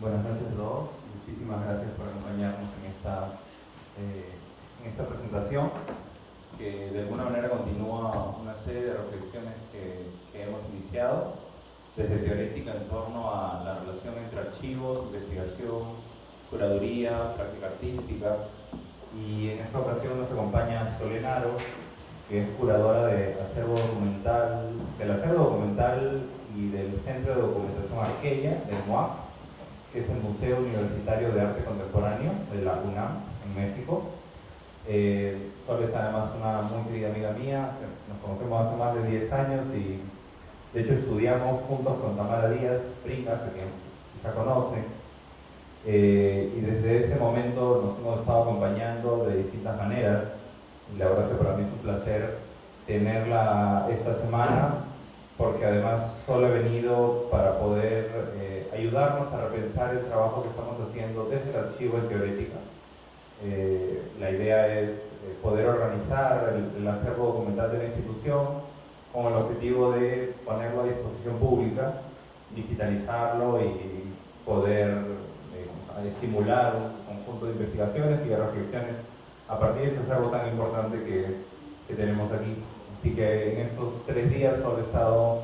Buenas noches a todos. Muchísimas gracias por acompañarnos en esta, eh, en esta presentación que de alguna manera continúa una serie de reflexiones que, hemos iniciado desde teorética en torno a la relación entre archivos, investigación, curaduría, práctica artística y en esta ocasión nos acompaña Solenaro que es curadora de acervo documental, del acervo documental y del Centro de Documentación Arqueya, del MOAC, que es el Museo Universitario de Arte Contemporáneo de la UNAM, en México. Eh, Sol es además una muy querida amiga mía, nos conocemos hace más de 10 años y de hecho estudiamos juntos con Tamara Díaz, Princas, a quien quizá conocen, eh, y desde ese momento nos hemos estado acompañando de distintas maneras y la verdad que para mí es un placer tenerla esta semana porque además solo he venido para poder eh, ayudarnos a repensar el trabajo que estamos haciendo desde el archivo en teorética. Eh, la idea es eh, poder organizar el, el, acervo documental de la institución con el objetivo de ponerlo a disposición pública, digitalizarlo y poder estimular un conjunto de investigaciones y de reflexiones a partir de ese acervo tan importante que, que tenemos aquí. Así que en estos tres días solo he estado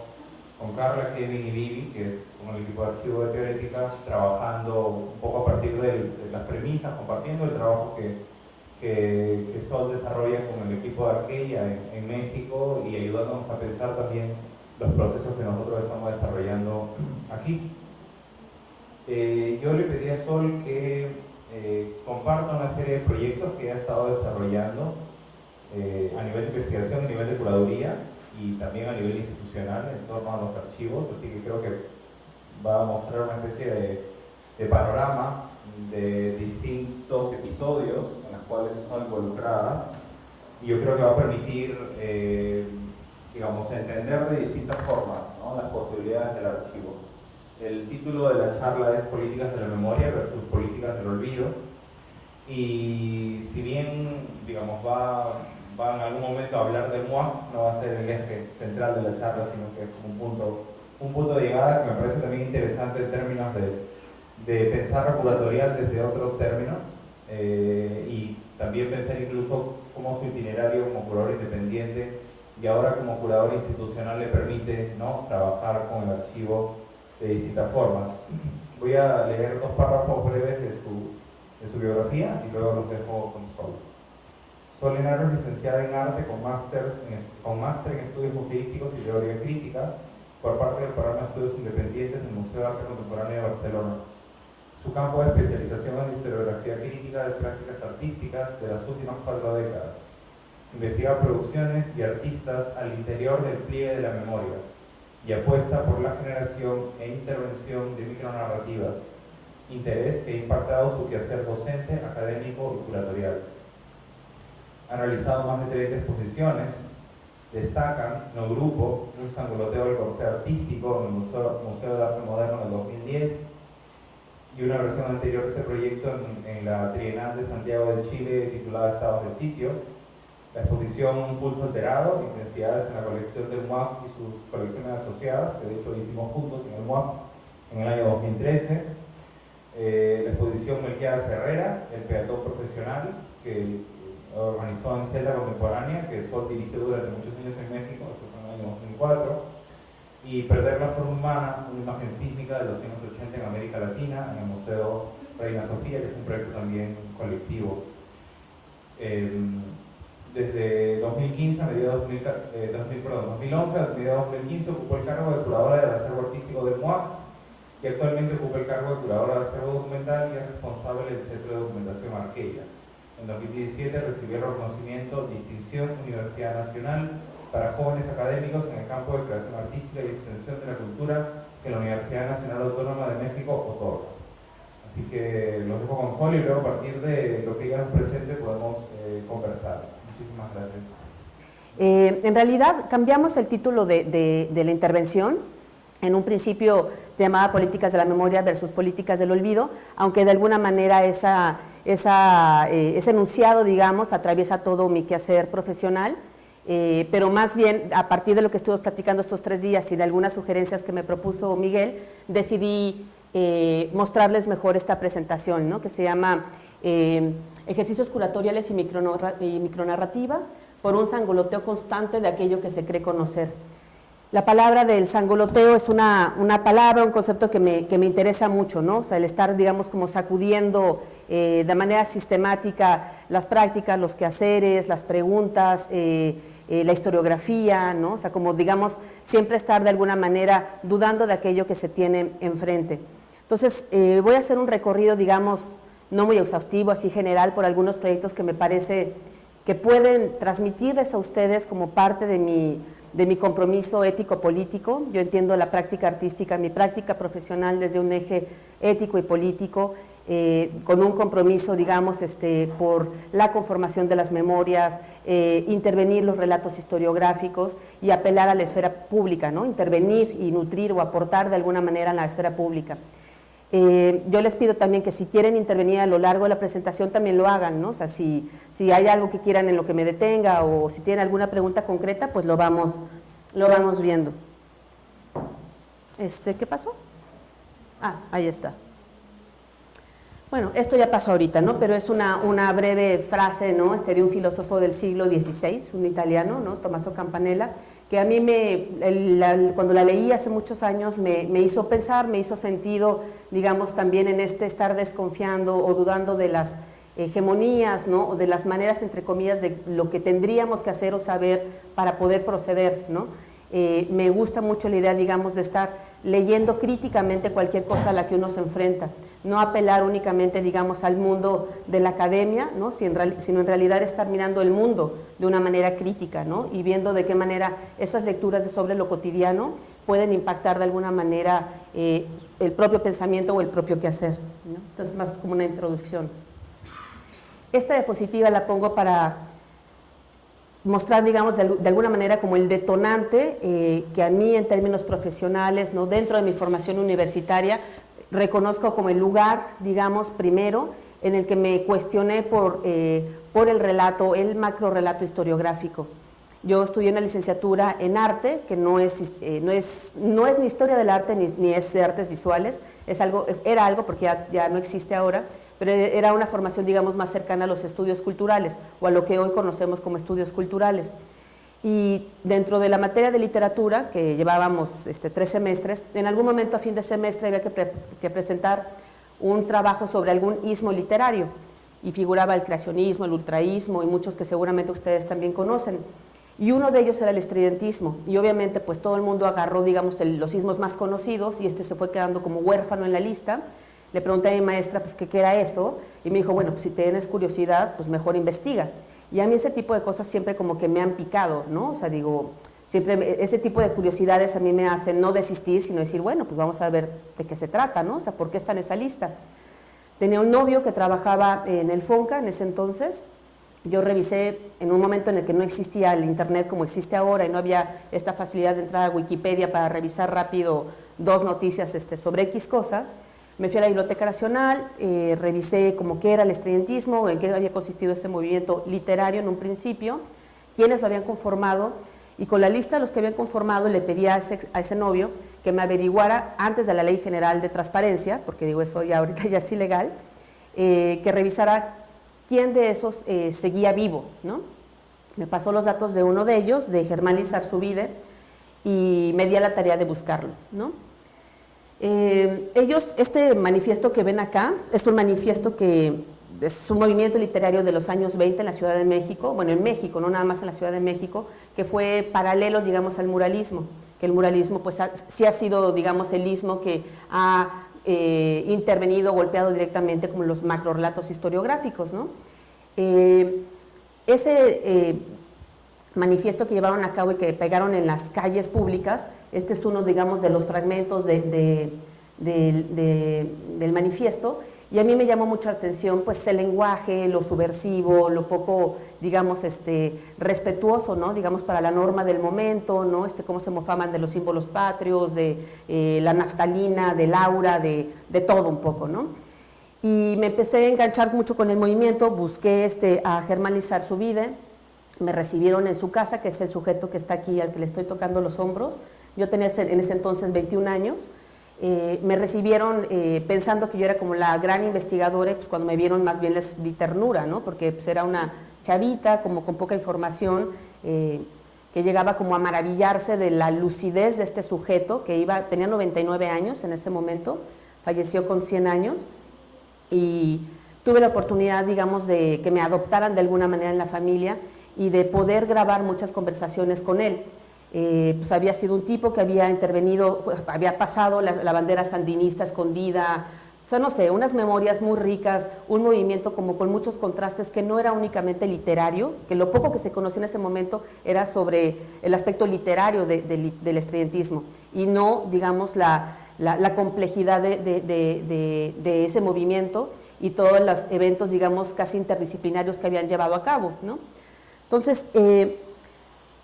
con Carla, Kevin y Vivi, que es un equipo de archivo de teorética, trabajando un poco a partir de, las premisas, compartiendo el trabajo que, que, que, Sol desarrolla con el equipo de Arqueya en, en, México y ayudándonos a pensar también los procesos que nosotros estamos desarrollando aquí. Eh, yo le pedí a Sol que eh, comparto una serie de proyectos que ha estado desarrollando eh, a nivel de investigación, a nivel de curaduría y también a nivel institucional en torno a los archivos, así que creo que va a mostrar una especie de, de panorama de distintos episodios en los cuales estoy involucrada y yo creo que va a permitir, eh, digamos, entender de distintas formas ¿no? las posibilidades del archivo. El título de la charla es Políticas de la Memoria versus Políticas del Olvido. Y si bien, digamos, va, va en algún momento a hablar del MOAC, no va a ser el eje central de la charla, sino que es un punto, un punto de llegada que me parece también interesante en términos de, de pensar la curatorial desde otros términos eh, y también pensar incluso cómo su itinerario como curador independiente y ahora como curador institucional le permite ¿no? trabajar con el archivo de distintas formas. Voy a leer dos párrafos breves de su, de su biografía y luego los dejo con Sol. Sol Enaro es licenciada en arte con máster en, con máster en estudios museísticos y teoría crítica por parte del programa de estudios independientes del Museo de Arte Contemporáneo de Barcelona. Su campo de especialización es la historiografía crítica de prácticas artísticas de las últimas cuatro décadas. Investiga producciones y artistas al interior del pliegue de la memoria, y apuesta por la generación e intervención de micronarrativas, interés que ha impactado su quehacer docente, académico y curatorial. Ha realizado más de 30 exposiciones, destacan en el grupo un sangoloteo del corte artístico en el Museo, Museo, de Arte Moderno del 2010 y una versión anterior de este proyecto en, en la Trienal de Santiago de Chile titulada Estados de Sitio, la exposición Un pulso alterado, intensidades en la colección del MUAC y sus colecciones asociadas, que de hecho hicimos juntos en el MUAC en el año 2013. Eh, la exposición Melquiades Herrera, El peatón profesional, que organizó en Celda Contemporánea, que Sol dirigió durante muchos años en México, eso fue en el año 2004. Y Perder la forma humana, una imagen sísmica de los años 80 en América Latina, en el Museo Reina Sofía, que es un proyecto también colectivo. Eh, desde 2015 a mediados de eh, 2011 a mediados de 2015 ocupó el cargo de curadora del acervo artístico del MOAC y actualmente ocupa el cargo de curadora del acervo documental y es responsable del Centro de Documentación Arqueya. En 2017 recibió el reconocimiento Distinción Universidad Nacional para jóvenes académicos en el campo de creación artística y extensión de la cultura que la Universidad Nacional Autónoma de México otorga. Así que los dejo con Sol y luego a partir de lo que ella nos presente podemos eh, conversar. Muchísimas gracias. Eh, en realidad cambiamos el título de, de, la intervención. En un principio se llamaba Políticas de la Memoria versus Políticas del Olvido, aunque de alguna manera esa, esa, eh, ese enunciado, digamos, atraviesa todo mi quehacer profesional. Eh, pero más bien a partir de lo que estuvimos platicando estos tres días y de algunas sugerencias que me propuso Miguel, decidí eh, mostrarles mejor esta presentación, ¿no? que se llama eh, Ejercicios curatoriales y, micronarrativa por un sangoloteo constante de aquello que se cree conocer. La palabra del sangoloteo es una, palabra, un concepto que me, interesa mucho, ¿no? O sea, el estar, digamos, como sacudiendo eh, de manera sistemática las prácticas, los quehaceres, las preguntas, eh, eh, la historiografía, ¿no? O sea, como, digamos, siempre estar de alguna manera dudando de aquello que se tiene enfrente. Entonces, voy a hacer un recorrido, digamos, no muy exhaustivo, así general, por algunos proyectos que me parece que pueden transmitirles a ustedes como parte de mi de mi compromiso ético-político. Yo entiendo la práctica artística, mi práctica profesional desde un eje ético y político, eh, con un compromiso, digamos, este, por la conformación de las memorias, eh, intervenir los relatos historiográficos y apelar a la esfera pública, ¿no? intervenir y nutrir o aportar de alguna manera en la esfera pública. Eh, yo les pido también que si quieren intervenir a lo largo de la presentación también lo hagan, ¿no? O sea, si, si hay algo que quieran en lo que me detenga o si tienen alguna pregunta concreta, pues lo vamos, lo vamos viendo. Este, ¿Qué pasó? Ah, ahí está. Bueno, esto ya pasó ahorita, ¿no? Pero es una, una breve frase, ¿no? Este, de un filósofo del siglo XVI, un italiano, ¿no? Tommaso Campanella, que a mí me, cuando la leí hace muchos años me, hizo pensar, me hizo sentido, digamos, también en este estar desconfiando o dudando de las hegemonías, ¿no? O de las maneras, entre comillas, de lo que tendríamos que hacer o saber para poder proceder, ¿no? Eh, me gusta mucho la idea, digamos, de estar leyendo críticamente cualquier cosa a la que uno se enfrenta no apelar únicamente, digamos, al mundo de la academia, ¿no? sino en realidad estar mirando el mundo de una manera crítica ¿no? y viendo de qué manera esas lecturas sobre lo cotidiano pueden impactar de alguna manera eh, el propio pensamiento o el propio quehacer. ¿no? Entonces, más como una introducción. Esta diapositiva la pongo para mostrar, digamos, de, alguna manera como el detonante eh, que a mí en términos profesionales, ¿no? dentro de mi formación universitaria, reconozco como el lugar, digamos, primero, en el que me cuestioné por, eh, por el relato, el macro relato historiográfico. Yo estudié una licenciatura en arte, que no es, eh, no es, no es ni historia del arte ni, ni, es de artes visuales, es algo, era algo porque ya, ya no existe ahora, pero era una formación, digamos, más cercana a los estudios culturales o a lo que hoy conocemos como estudios culturales. Y dentro de la materia de literatura, que llevábamos este, tres semestres, en algún momento a fin de semestre había que, presentar un trabajo sobre algún ismo literario y figuraba el creacionismo, el ultraísmo y muchos que seguramente ustedes también conocen. Y uno de ellos era el estridentismo y obviamente pues todo el mundo agarró digamos los ismos más conocidos y este se fue quedando como huérfano en la lista. Le pregunté a mi maestra pues qué era eso y me dijo bueno pues si tienes curiosidad pues mejor investiga. Y a mí ese tipo de cosas siempre como que me han picado, ¿no? O sea, digo, siempre ese tipo de curiosidades a mí me hacen no desistir, sino decir, bueno, pues vamos a ver de qué se trata, ¿no? O sea, ¿por qué está en esa lista? Tenía un novio que trabajaba en el FONCA en ese entonces. Yo revisé en un momento en el que no existía el Internet como existe ahora y no había esta facilidad de entrar a Wikipedia para revisar rápido dos noticias este, sobre X cosa. Me fui a la Biblioteca Nacional, eh, revisé cómo qué era el estudiantismo, en qué había consistido ese movimiento literario en un principio, quiénes lo habían conformado, y con la lista de los que habían conformado le pedí a ese, novio que me averiguara antes de la Ley General de Transparencia, porque digo eso ya ahorita ya es ilegal, eh, que revisara quién de esos eh, seguía vivo, ¿no? Me pasó los datos de uno de ellos, de Germán Lizar Subide, y me di a la tarea de buscarlo, ¿no? Eh, ellos, este manifiesto que ven acá, es un manifiesto que es un movimiento literario de los años 20 en la Ciudad de México, bueno, en México, no nada más en la Ciudad de México, que fue paralelo, digamos, al muralismo, que el muralismo, pues, sí ha sido, digamos, el ismo que ha eh, intervenido, golpeado directamente como los macro relatos historiográficos, ¿no? Eh, ese manifiesto que llevaron a cabo y que pegaron en las calles públicas. Este es uno, digamos, de los fragmentos del manifiesto. Y a mí me llamó mucha atención pues el lenguaje, lo subversivo, lo poco, digamos, este, respetuoso, ¿no? Digamos, para la norma del momento, ¿no? Este, cómo se mofaban de los símbolos patrios, de eh, la naftalina, del aura, de, de, todo un poco, ¿no? Y me empecé a enganchar mucho con el movimiento, busqué este, a germanizar su vida, me recibieron en su casa, que es el sujeto que está aquí al que le estoy tocando los hombros. Yo tenía en ese entonces 21 años eh, me recibieron eh, pensando que yo era como la gran investigadora pues cuando me vieron más bien les di ternura, ¿no? porque pues, era una chavita como con poca información eh, que llegaba como a maravillarse de la lucidez de este sujeto que iba, tenía 99 años en ese momento, falleció con 100 años y tuve la oportunidad, digamos, de que me adoptaran de alguna manera en la familia y de poder grabar muchas conversaciones con él. Eh, pues había sido un tipo que había intervenido, había pasado la, bandera sandinista escondida, o sea, no sé, unas memorias muy ricas, un movimiento como con muchos contrastes que no era únicamente literario, que lo poco que se conocía en ese momento era sobre el aspecto literario del estudiantismo y no, digamos, la, complejidad de, ese movimiento y todos los eventos, digamos, casi interdisciplinarios que habían llevado a cabo, ¿no? Entonces, eh,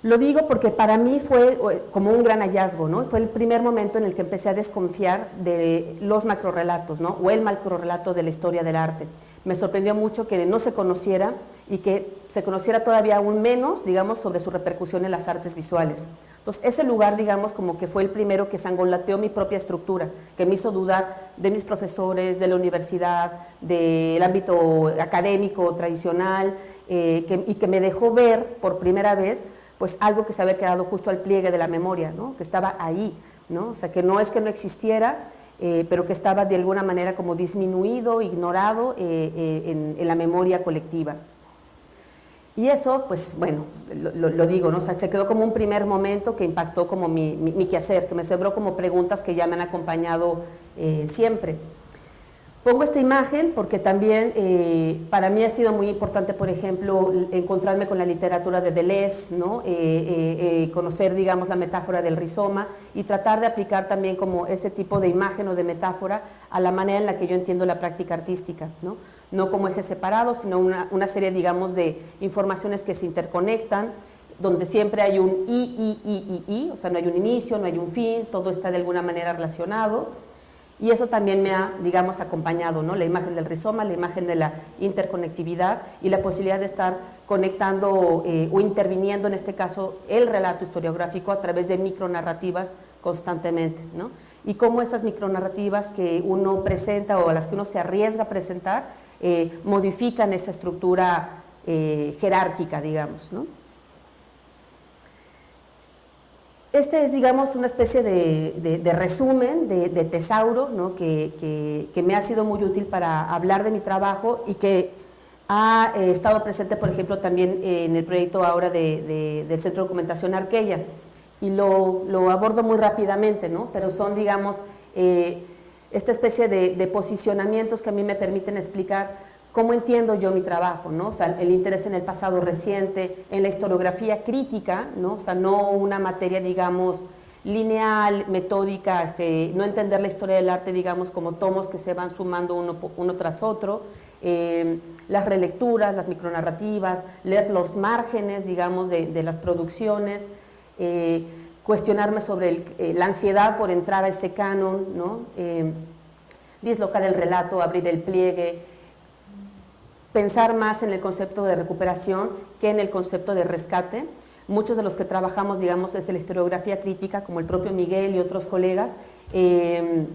lo digo porque para mí fue eh, como un gran hallazgo, ¿no? Fue el primer momento en el que empecé a desconfiar de los macrorelatos, ¿no? O el macrorelato de la historia del arte. Me sorprendió mucho que no se conociera y que se conociera todavía aún menos, digamos, sobre su repercusión en las artes visuales. Entonces, ese lugar, digamos, como que fue el primero que sangolateó mi propia estructura, que me hizo dudar de mis profesores, de la universidad, del ámbito académico tradicional, eh, y que me dejó ver por primera vez pues algo que se había quedado justo al pliegue de la memoria, ¿no? que estaba ahí, ¿no? o sea, que no es que no existiera, eh, pero que estaba de alguna manera como disminuido, ignorado eh, eh, en, la memoria colectiva. Y eso, pues bueno, lo, digo, ¿no? Se quedó como un primer momento que impactó como mi, mi, quehacer, que me sembró como preguntas que ya me han acompañado siempre. Pongo esta imagen porque también eh, para mí ha sido muy importante, por ejemplo, encontrarme con la literatura de Deleuze, ¿no? Eh, eh, conocer, digamos, la metáfora del rizoma y tratar de aplicar también como este tipo de imagen o de metáfora a la manera en la que yo entiendo la práctica artística, ¿no? No como eje separado, sino una, una serie, digamos, de informaciones que se interconectan, donde siempre hay un i, i, i, i, i, o sea, no hay un inicio, no hay un fin, todo está de alguna manera relacionado y eso también me ha, digamos, acompañado, ¿no? La imagen del rizoma, la imagen de la interconectividad y la posibilidad de estar conectando eh, o interviniendo, en este caso, el relato historiográfico a través de micronarrativas constantemente, ¿no? Y cómo esas micronarrativas que uno presenta o a las que uno se arriesga a presentar eh, modifican esa estructura eh, jerárquica, digamos, ¿no? Este es, digamos, una especie de, resumen, de, tesauro, ¿no? que, me ha sido muy útil para hablar de mi trabajo y que ha eh, estado presente, por ejemplo, también en el proyecto ahora del Centro de Documentación Arqueya. Y lo, abordo muy rápidamente, ¿no? pero son, digamos, eh, esta especie de posicionamientos que a mí me permiten explicar cómo entiendo yo mi trabajo, ¿no? El interés en el pasado reciente, en la historiografía crítica, ¿no? O sea, no una materia, digamos, lineal, metódica, este, no entender la historia del arte, digamos, como tomos que se van sumando uno, uno tras otro, eh, las relecturas, las micronarrativas, leer los márgenes, digamos, de, las producciones, eh, cuestionarme sobre eh, la ansiedad por entrar a ese canon, ¿no? dislocar el relato, abrir el pliegue, pensar más en el concepto de recuperación que en el concepto de rescate. Muchos de los que trabajamos, digamos, desde la historiografía crítica, como el propio Miguel y otros colegas, eh,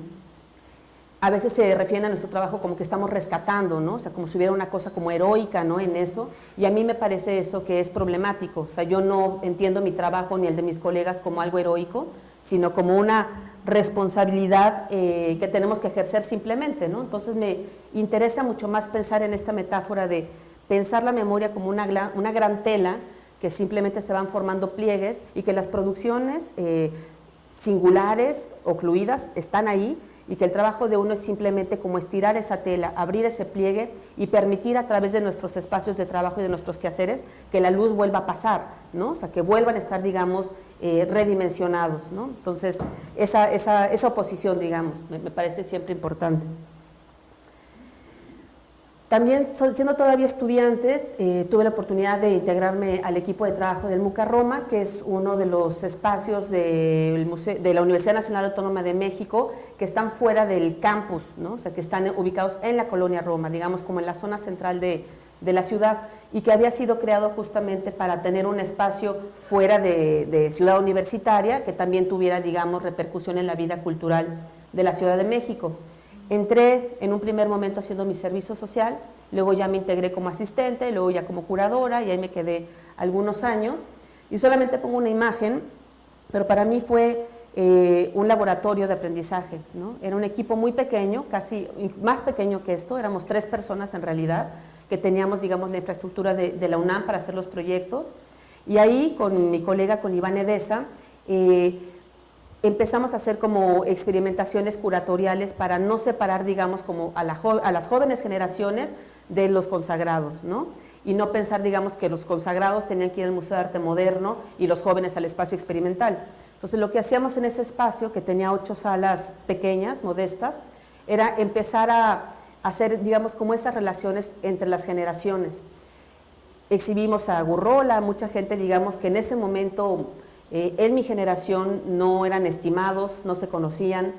a veces se refieren a nuestro trabajo como que estamos rescatando, ¿no? O sea, como si hubiera una cosa como heroica, ¿no? En eso, y a mí me parece eso que es problemático, o sea, yo no entiendo mi trabajo ni el de mis colegas como algo heroico, sino como una responsabilidad eh, que tenemos que ejercer simplemente, ¿no? Entonces me interesa mucho más pensar en esta metáfora de pensar la memoria como una, una gran tela que simplemente se van formando pliegues y que las producciones eh, singulares, ocluidas, están ahí y que el trabajo de uno es simplemente como estirar esa tela, abrir ese pliegue y permitir a través de nuestros espacios de trabajo y de nuestros quehaceres que la luz vuelva a pasar, ¿no? O sea, que vuelvan a estar, digamos, eh, redimensionados, ¿no? Entonces, esa, esa, esa oposición, digamos, me parece siempre importante. También, siendo todavía estudiante, eh, tuve la oportunidad de integrarme al equipo de trabajo del MUCA Roma, que es uno de los espacios de, la Universidad Nacional Autónoma de México que están fuera del campus, ¿no? o sea, que están ubicados en la colonia Roma, digamos como en la zona central de, de la ciudad, y que había sido creado justamente para tener un espacio fuera de, de ciudad universitaria que también tuviera, digamos, repercusión en la vida cultural de la Ciudad de México. Entré en un primer momento haciendo mi servicio social, luego ya me integré como asistente, luego ya como curadora y ahí me quedé algunos años. Y solamente pongo una imagen, pero para mí fue eh, un laboratorio de aprendizaje. ¿no? Era un equipo muy pequeño, casi más pequeño que esto, éramos tres personas en realidad, que teníamos, digamos, la infraestructura de, la UNAM para hacer los proyectos. Y ahí, con mi colega, con Iván Edesa, eh, empezamos a hacer como experimentaciones curatoriales para no separar, digamos, como a, a, las jóvenes generaciones de los consagrados, ¿no? Y no pensar, digamos, que los consagrados tenían que ir al Museo de Arte Moderno y los jóvenes al espacio experimental. Entonces, lo que hacíamos en ese espacio, que tenía ocho salas pequeñas, modestas, era empezar a hacer, digamos, como esas relaciones entre las generaciones. Exhibimos a Gurrola, mucha gente, digamos, que en ese momento eh, en mi generación no eran estimados, no se conocían.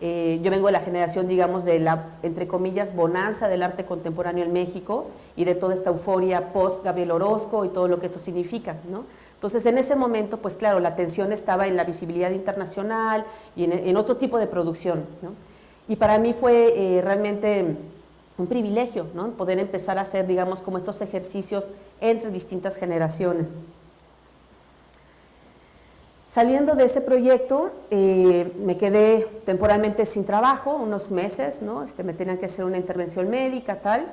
Eh, yo vengo de la generación, digamos, de la, entre comillas, bonanza del arte contemporáneo en México y de toda esta euforia post-Gabriel Orozco y todo lo que eso significa, ¿no? Entonces, en ese momento, pues claro, la atención estaba en la visibilidad internacional y en, otro tipo de producción. Y para mí fue eh, realmente un privilegio ¿no? poder empezar a hacer, digamos, como estos ejercicios entre distintas generaciones. Saliendo de ese proyecto, eh, me quedé temporalmente sin trabajo, unos meses, ¿no? Este, me tenían que hacer una intervención médica, tal,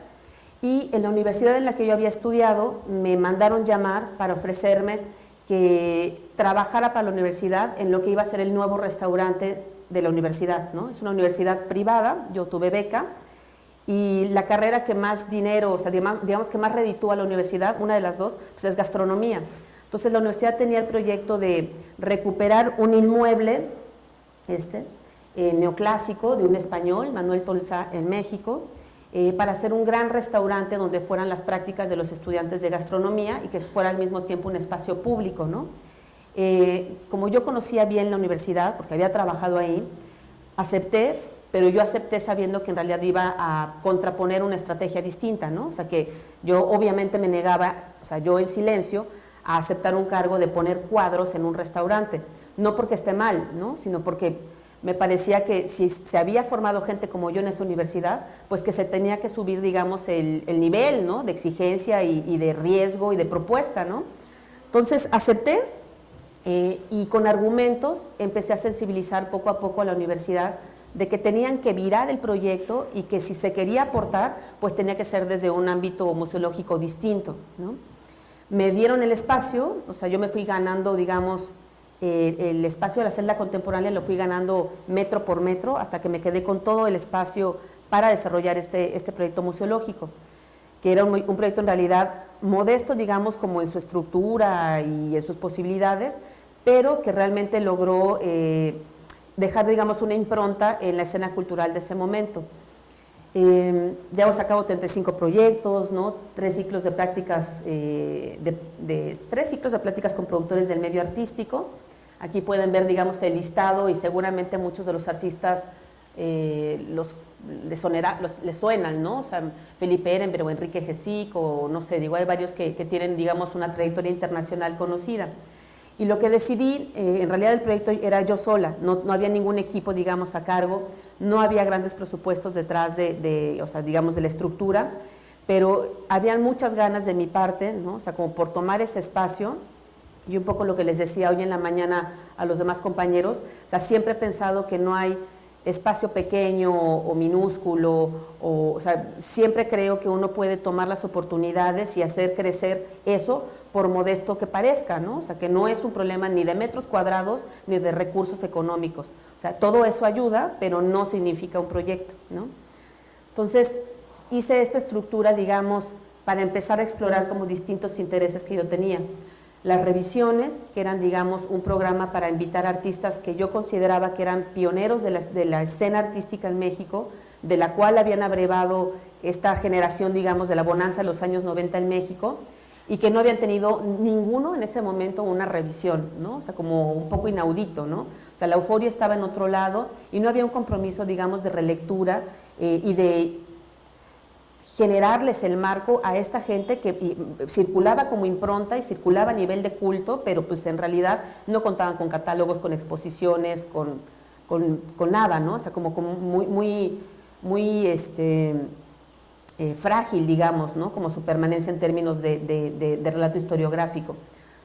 y en la universidad en la que yo había estudiado me mandaron llamar para ofrecerme que trabajara para la universidad en lo que iba a ser el nuevo restaurante de la universidad. ¿no? Es una universidad privada, yo tuve beca, y la carrera que más dinero, o sea, digamos que más reditúa a la universidad, una de las dos, pues es gastronomía. Entonces la universidad tenía el proyecto de recuperar un inmueble este, eh, neoclásico de un español, Manuel Tolza, en México, eh, para hacer un gran restaurante donde fueran las prácticas de los estudiantes de gastronomía y que fuera al mismo tiempo un espacio público. ¿no? Eh, como yo conocía bien la universidad, porque había trabajado ahí, acepté, pero yo acepté sabiendo que en realidad iba a contraponer una estrategia distinta, ¿no? O sea que yo obviamente me negaba, o sea, yo en silencio, a aceptar un cargo de poner cuadros en un restaurante. No porque esté mal, ¿no? Sino porque me parecía que si se había formado gente como yo en esa universidad, pues que se tenía que subir, digamos, el, nivel ¿no? de exigencia y, de riesgo y de propuesta. ¿no? Entonces acepté eh, y con argumentos empecé a sensibilizar poco a poco a la universidad de que tenían que virar el proyecto y que si se quería aportar, pues tenía que ser desde un ámbito museológico distinto. ¿no? Me dieron el espacio, o sea, yo me fui ganando, digamos, el espacio de la celda contemporánea lo fui ganando metro por metro hasta que me quedé con todo el espacio para desarrollar este, este proyecto museológico, que era un, proyecto en realidad modesto, digamos, como en su estructura y en sus posibilidades, pero que realmente logró eh, dejar, digamos, una impronta en la escena cultural de ese momento. Eh, ya hemos sacado 35 proyectos, ¿no? tres ciclos de prácticas, de, de, tres ciclos de prácticas con productores del medio artístico, Aquí pueden ver, digamos, el listado y seguramente muchos de los artistas eh, los, les, suenan, ¿no? O sea, Felipe Ehrenberg o Enrique Gesic o no sé, digo, hay varios que, tienen, digamos, una trayectoria internacional conocida. Y lo que decidí, eh, en realidad el proyecto era yo sola, no, no, había ningún equipo, digamos, a cargo, no había grandes presupuestos detrás de, de, o sea, digamos, de la estructura, pero habían muchas ganas de mi parte, ¿no? O sea, como por tomar ese espacio. Y un poco lo que les decía hoy en la mañana a los demás compañeros, o sea, siempre he pensado que no hay espacio pequeño o, minúsculo, o, siempre creo que uno puede tomar las oportunidades y hacer crecer eso por modesto que parezca, ¿no? O sea, que no es un problema ni de metros cuadrados ni de recursos económicos. O sea, todo eso ayuda, pero no significa un proyecto, ¿no? Entonces, hice esta estructura, digamos, para empezar a explorar como distintos intereses que yo tenía las revisiones, que eran, digamos, un programa para invitar artistas que yo consideraba que eran pioneros de la, escena artística en México, de la cual habían abrevado esta generación, digamos, de la bonanza de los años 90 en México, y que no habían tenido ninguno en ese momento una revisión, ¿no? O sea, como un poco inaudito, ¿no? O sea, la euforia estaba en otro lado y no había un compromiso, digamos, de relectura eh, y de generarles el marco a esta gente que circulaba como impronta y circulaba a nivel de culto, pero pues en realidad no contaban con catálogos, con exposiciones, con con, nada, ¿no? O sea, como, muy, muy, muy este, eh, frágil, digamos, ¿no? Como su permanencia en términos de, de, relato historiográfico.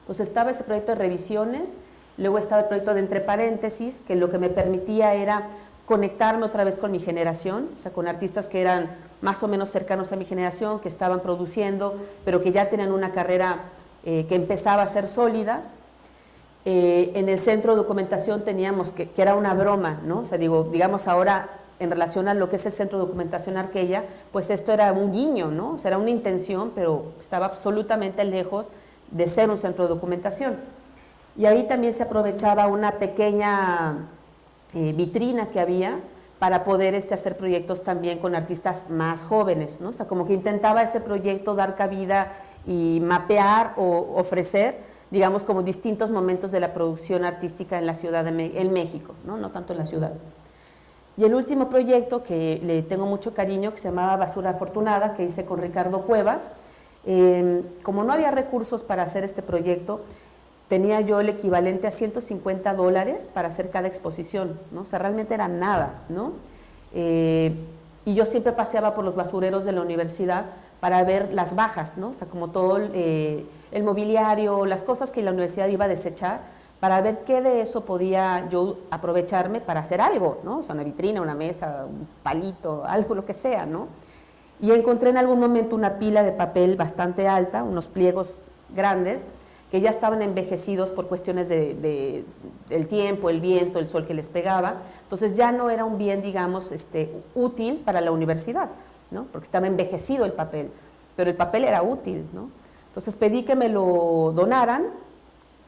Entonces estaba ese proyecto de revisiones, luego estaba el proyecto de entre paréntesis, que lo que me permitía era conectarme otra vez con mi generación, o sea, con artistas que eran más o menos cercanos a mi generación, que estaban produciendo, pero que ya tenían una carrera eh, que empezaba a ser sólida. Eh, en el centro de documentación teníamos, que, que, era una broma, ¿no? O sea, digo, digamos ahora, en relación a lo que es el centro de documentación Arquella, pues esto era un guiño, ¿no? O sea, era una intención, pero estaba absolutamente lejos de ser un centro de documentación. Y ahí también se aprovechaba una pequeña eh, vitrina que había para poder este, hacer proyectos también con artistas más jóvenes, ¿no? O sea, como que intentaba ese proyecto dar cabida y mapear o ofrecer, digamos, como distintos momentos de la producción artística en la ciudad de en México, ¿no? No tanto en la ciudad. Y el último proyecto que le tengo mucho cariño, que se llamaba Basura Afortunada, que hice con Ricardo Cuevas, eh, como no había recursos para hacer este proyecto, tenía yo el equivalente a 150 dólares para hacer cada exposición, ¿no? O sea, realmente era nada, ¿no? Eh, y yo siempre paseaba por los basureros de la universidad para ver las bajas, ¿no? O sea, como todo eh, el mobiliario, las cosas que la universidad iba a desechar, para ver qué de eso podía yo aprovecharme para hacer algo, ¿no? O sea, una vitrina, una mesa, un palito, algo, lo que sea, ¿no? Y encontré en algún momento una pila de papel bastante alta, unos pliegos grandes, que ya estaban envejecidos por cuestiones de, del tiempo, el viento, el sol que les pegaba. Entonces ya no era un bien, digamos, este, útil para la universidad, ¿no? porque estaba envejecido el papel, pero el papel era útil. ¿no? Entonces pedí que me lo donaran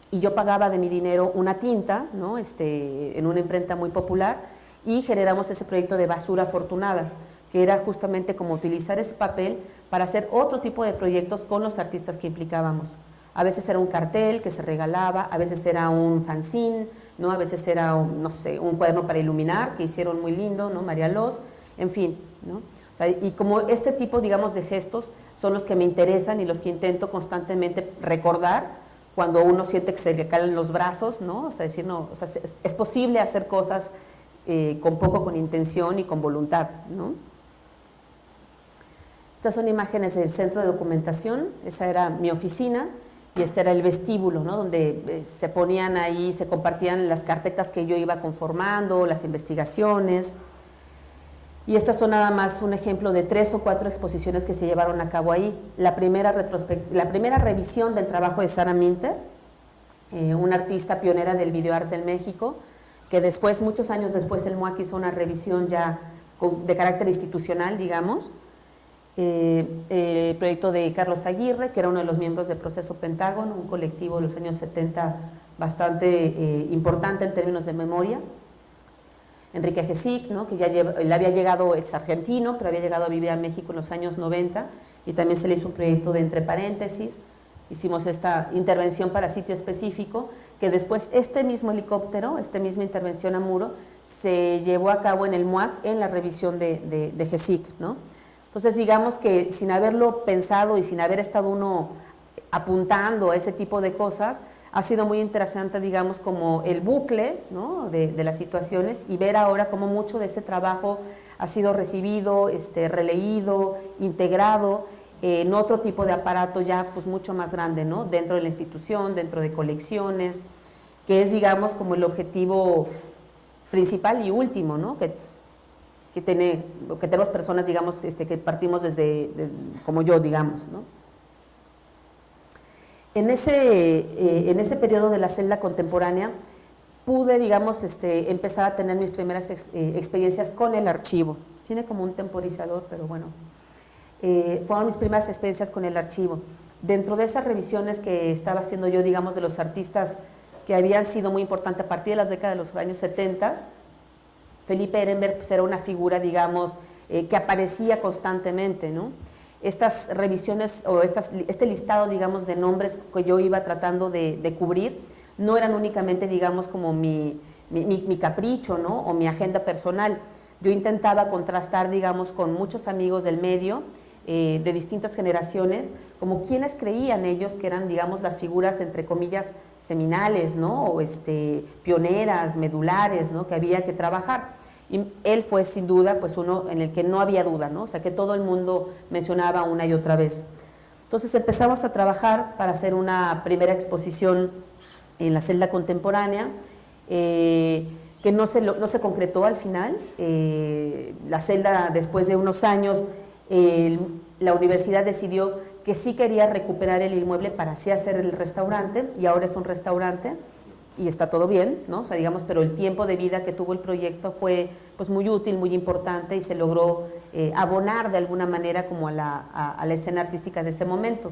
y yo pagaba de mi dinero una tinta ¿no? este, en una imprenta muy popular y generamos ese proyecto de basura afortunada que era justamente como utilizar ese papel para hacer otro tipo de proyectos con los artistas que implicábamos. A veces era un cartel que se regalaba, a veces era un fanzine, ¿no? a veces era, un, no sé, un cuaderno para iluminar que hicieron muy lindo, ¿no? María Los, en fin. ¿no? y como este tipo, digamos, de gestos son los que me interesan y los que intento constantemente recordar cuando uno siente que se le caen los brazos, ¿no? O sea, decir, o sea, es, posible hacer cosas eh, con poco, con intención y con voluntad, ¿no? Estas son imágenes del centro de documentación, esa era mi oficina, y este era el vestíbulo, ¿no? donde eh, se ponían ahí, se compartían las carpetas que yo iba conformando, las investigaciones. Y estas son nada más un ejemplo de tres o cuatro exposiciones que se llevaron a cabo ahí. La primera, la primera revisión del trabajo de Sara Minter, eh, una artista pionera del videoarte en México, que después, muchos años después, el MUAC hizo una revisión ya de carácter institucional, digamos, eh, el proyecto de Carlos Aguirre, que era uno de los miembros del Proceso Pentágono, un colectivo de los años 70 bastante eh, importante en términos de memoria. Enrique Gesic, ¿no? que ya había llegado, es argentino, pero había llegado a vivir a México en los años 90 y también se le hizo un proyecto de entre paréntesis. Hicimos esta intervención para sitio específico, que después este mismo helicóptero, esta misma intervención a muro, se llevó a cabo en el MUAC en la revisión de, de, de GESIC, ¿no? Entonces, digamos que sin haberlo pensado y sin haber estado uno apuntando a ese tipo de cosas, ha sido muy interesante, digamos, como el bucle de, las situaciones y ver ahora cómo mucho de ese trabajo ha sido recibido, este, releído, integrado en otro tipo de aparato ya pues mucho más grande, ¿no? dentro de la institución, dentro de colecciones, que es, digamos, como el objetivo principal y último, ¿no? Que, tiene, que tenemos personas, digamos, este, que partimos desde, como yo, digamos, ¿no? En ese, eh, en ese periodo de la celda contemporánea pude, digamos, este, empezar a tener mis primeras eh, experiencias con el archivo. Tiene como un temporizador, pero bueno. Eh, fueron mis primeras experiencias con el archivo. Dentro de esas revisiones que estaba haciendo yo, digamos, de los artistas que habían sido muy importantes a partir de las décadas de los años 70, Felipe Ehrenberg pues, era una figura, digamos, eh, que aparecía constantemente, ¿no? Estas revisiones o este listado, digamos, de nombres que yo iba tratando de, cubrir, no eran únicamente, digamos, como mi, capricho, ¿no? O mi agenda personal. Yo intentaba contrastar, digamos, con muchos amigos del medio, eh, de distintas generaciones, como quienes creían ellos que eran, digamos, las figuras, entre comillas, seminales, ¿no? O este, pioneras, medulares, ¿no? Que había que trabajar. Y él fue sin duda pues uno en el que no había duda, ¿no? O sea, que todo el mundo mencionaba una y otra vez. Entonces empezamos a trabajar para hacer una primera exposición en la celda contemporánea, eh, que no se, no se concretó al final. Eh, la celda, después de unos años, la universidad decidió que sí quería recuperar el inmueble para así hacer el restaurante, y ahora es un restaurante y está todo bien, ¿no? O sea, digamos, pero el tiempo de vida que tuvo el proyecto fue pues muy útil, muy importante y se logró eh, abonar de alguna manera como a la, a, la, escena artística de ese momento.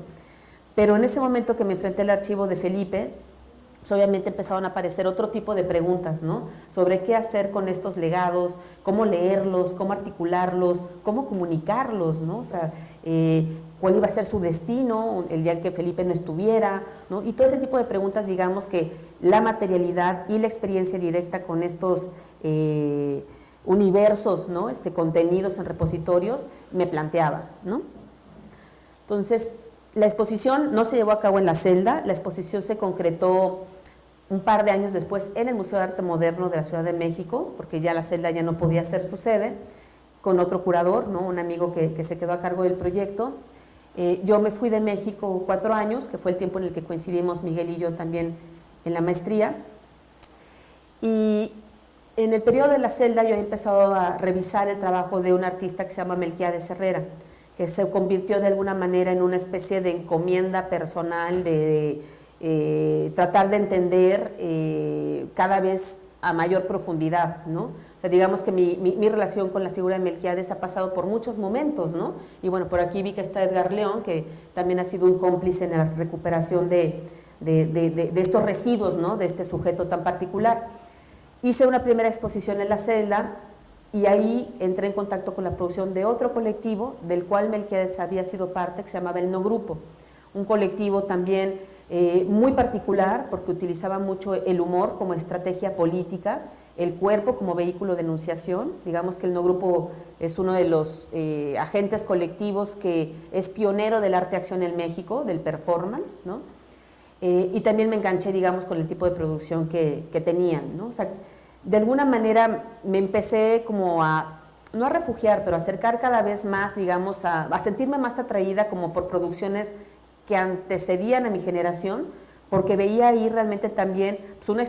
Pero en ese momento que me enfrenté al archivo de Felipe, pues obviamente empezaron a aparecer otro tipo de preguntas, ¿no? Sobre qué hacer con estos legados, cómo leerlos, cómo articularlos, cómo comunicarlos, ¿no? O sea, eh, cuál iba a ser su destino el día que Felipe no estuviera, ¿no? y todo ese tipo de preguntas, digamos que la materialidad y la experiencia directa con estos eh, universos, ¿no? este, contenidos en repositorios, me planteaba. ¿no? Entonces, la exposición no se llevó a cabo en la celda, la exposición se concretó un par de años después en el Museo de Arte Moderno de la Ciudad de México, porque ya la celda ya no podía ser su sede, con otro curador, ¿no? un amigo que, se quedó a cargo del proyecto, eh, yo me fui de México cuatro años, que fue el tiempo en el que coincidimos Miguel y yo también en la maestría. Y en el periodo de la celda yo he empezado a revisar el trabajo de un artista que se llama Melquiades Herrera, que se convirtió de alguna manera en una especie de encomienda personal de, eh, tratar de entender eh, cada vez a mayor profundidad, ¿no? digamos que mi, relación con la figura de Melquiades ha pasado por muchos momentos, ¿no? Y bueno, por aquí vi que está Edgar León, que también ha sido un cómplice en la recuperación de, estos residuos, ¿no? De este sujeto tan particular. Hice una primera exposición en la celda y ahí entré en contacto con la producción de otro colectivo, del cual Melquiades había sido parte, que se llamaba El No Grupo. Un colectivo también eh, muy particular, porque utilizaba mucho el humor como estrategia política, el cuerpo como vehículo de enunciación. Digamos que el No Grupo es uno de los eh, agentes colectivos que es pionero del arte-acción en México, del performance, ¿no? Eh, y también me enganché, digamos, con el tipo de producción que, tenían, ¿no? O sea, de alguna manera me empecé como a, no a refugiar, pero a acercar cada vez más, digamos, a, a sentirme más atraída como por producciones que antecedían a mi generación, porque veía ahí realmente también pues, una,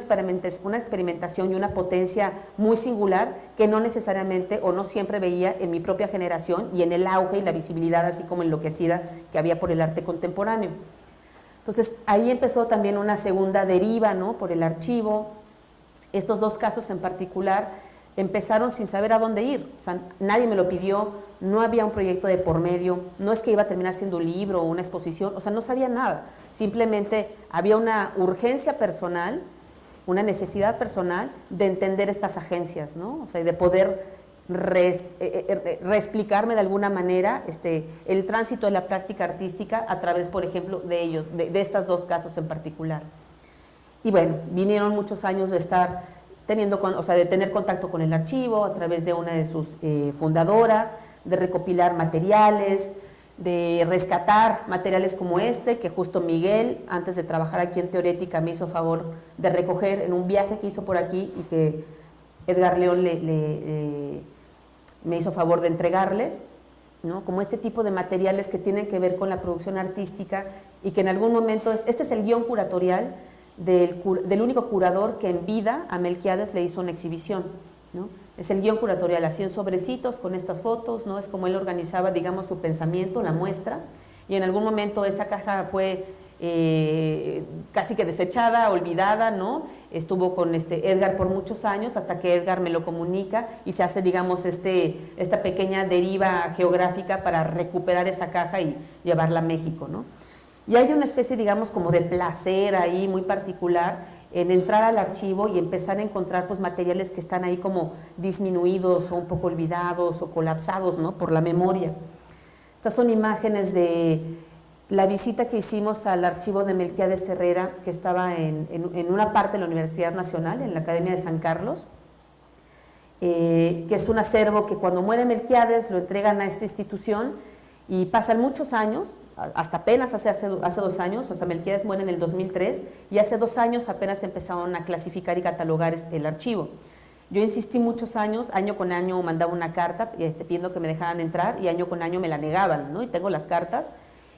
una experimentación y una potencia muy singular que no necesariamente o no siempre veía en mi propia generación y en el auge y la visibilidad así como enloquecida que había por el arte contemporáneo. Entonces ahí empezó también una segunda deriva ¿no? por el archivo. Estos dos casos en particular empezaron sin saber a dónde ir. Nadie me lo pidió, no había un proyecto de por medio, no es que iba a terminar siendo un libro o una exposición, o sea, no sabía nada. Simplemente había una urgencia personal, una necesidad personal de entender estas agencias, ¿no? O sea, de poder eh, eh, reexplicarme de alguna manera este, el tránsito de la práctica artística a través, por ejemplo, de ellos, de, de estos dos casos en particular. Y bueno, vinieron muchos años de estar teniendo, o sea, de tener contacto con el archivo a través de una de sus eh, fundadoras, de recopilar materiales, de rescatar materiales como este, que justo Miguel, antes de trabajar aquí en Teorética, me hizo favor de recoger en un viaje que hizo por aquí y que Edgar León le, me hizo favor de entregarle, ¿no? como este tipo de materiales que tienen que ver con la producción artística y que en algún momento, este es el guion curatorial, del, único curador que en vida a Melquiades le hizo una exhibición. ¿no? Es el guion curatorial, así en sobrecitos con estas fotos, ¿no? es como él organizaba, digamos, su pensamiento, la muestra, y en algún momento esa casa fue eh, casi que desechada, olvidada, ¿no? Estuvo con este Edgar por muchos años hasta que Edgar me lo comunica y se hace, digamos, este, esta pequeña deriva geográfica para recuperar esa caja y llevarla a México, ¿no? Y hay una especie, digamos, como de placer ahí muy particular en entrar al archivo y empezar a encontrar pues, materiales que están ahí como disminuidos o un poco olvidados o colapsados ¿no? por la memoria. Estas son imágenes de la visita que hicimos al archivo de Melquiades Herrera, que estaba en, una parte de la Universidad Nacional, en la Academia de San Carlos, eh, que es un acervo que cuando muere Melquiades lo entregan a esta institución Y pasan muchos años, hasta apenas hace, hace, hace dos años, o sea, Melquiades muere en el 2003, y hace dos años apenas empezaron a clasificar y catalogar el archivo. Yo insistí muchos años, año con año mandaba una carta este, pidiendo que me dejaran entrar y año con año me la negaban, ¿no? Y tengo las cartas.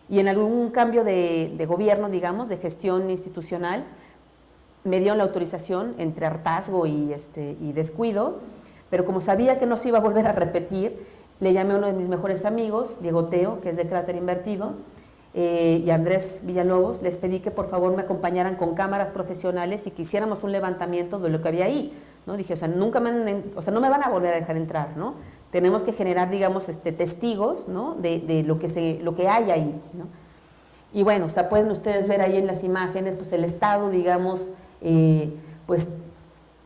Y en algún cambio de, de gobierno, digamos, de gestión institucional, me dieron la autorización entre hartazgo y, este, y descuido, pero como sabía que no se iba a volver a repetir, le llamé a uno de mis mejores amigos, Diego Teo, que es de Cráter Invertido, eh, y Andrés Villalobos, les pedí que por favor me acompañaran con cámaras profesionales y que hiciéramos un levantamiento de lo que había ahí. ¿no? Dije, o sea, nunca me, o sea, no me van a volver a dejar entrar, ¿no? Tenemos que generar, digamos, este, testigos ¿no? de, lo, que se, lo que hay ahí, ¿no? Y bueno, o sea, pueden ustedes ver ahí en las imágenes, pues el estado, digamos, eh, pues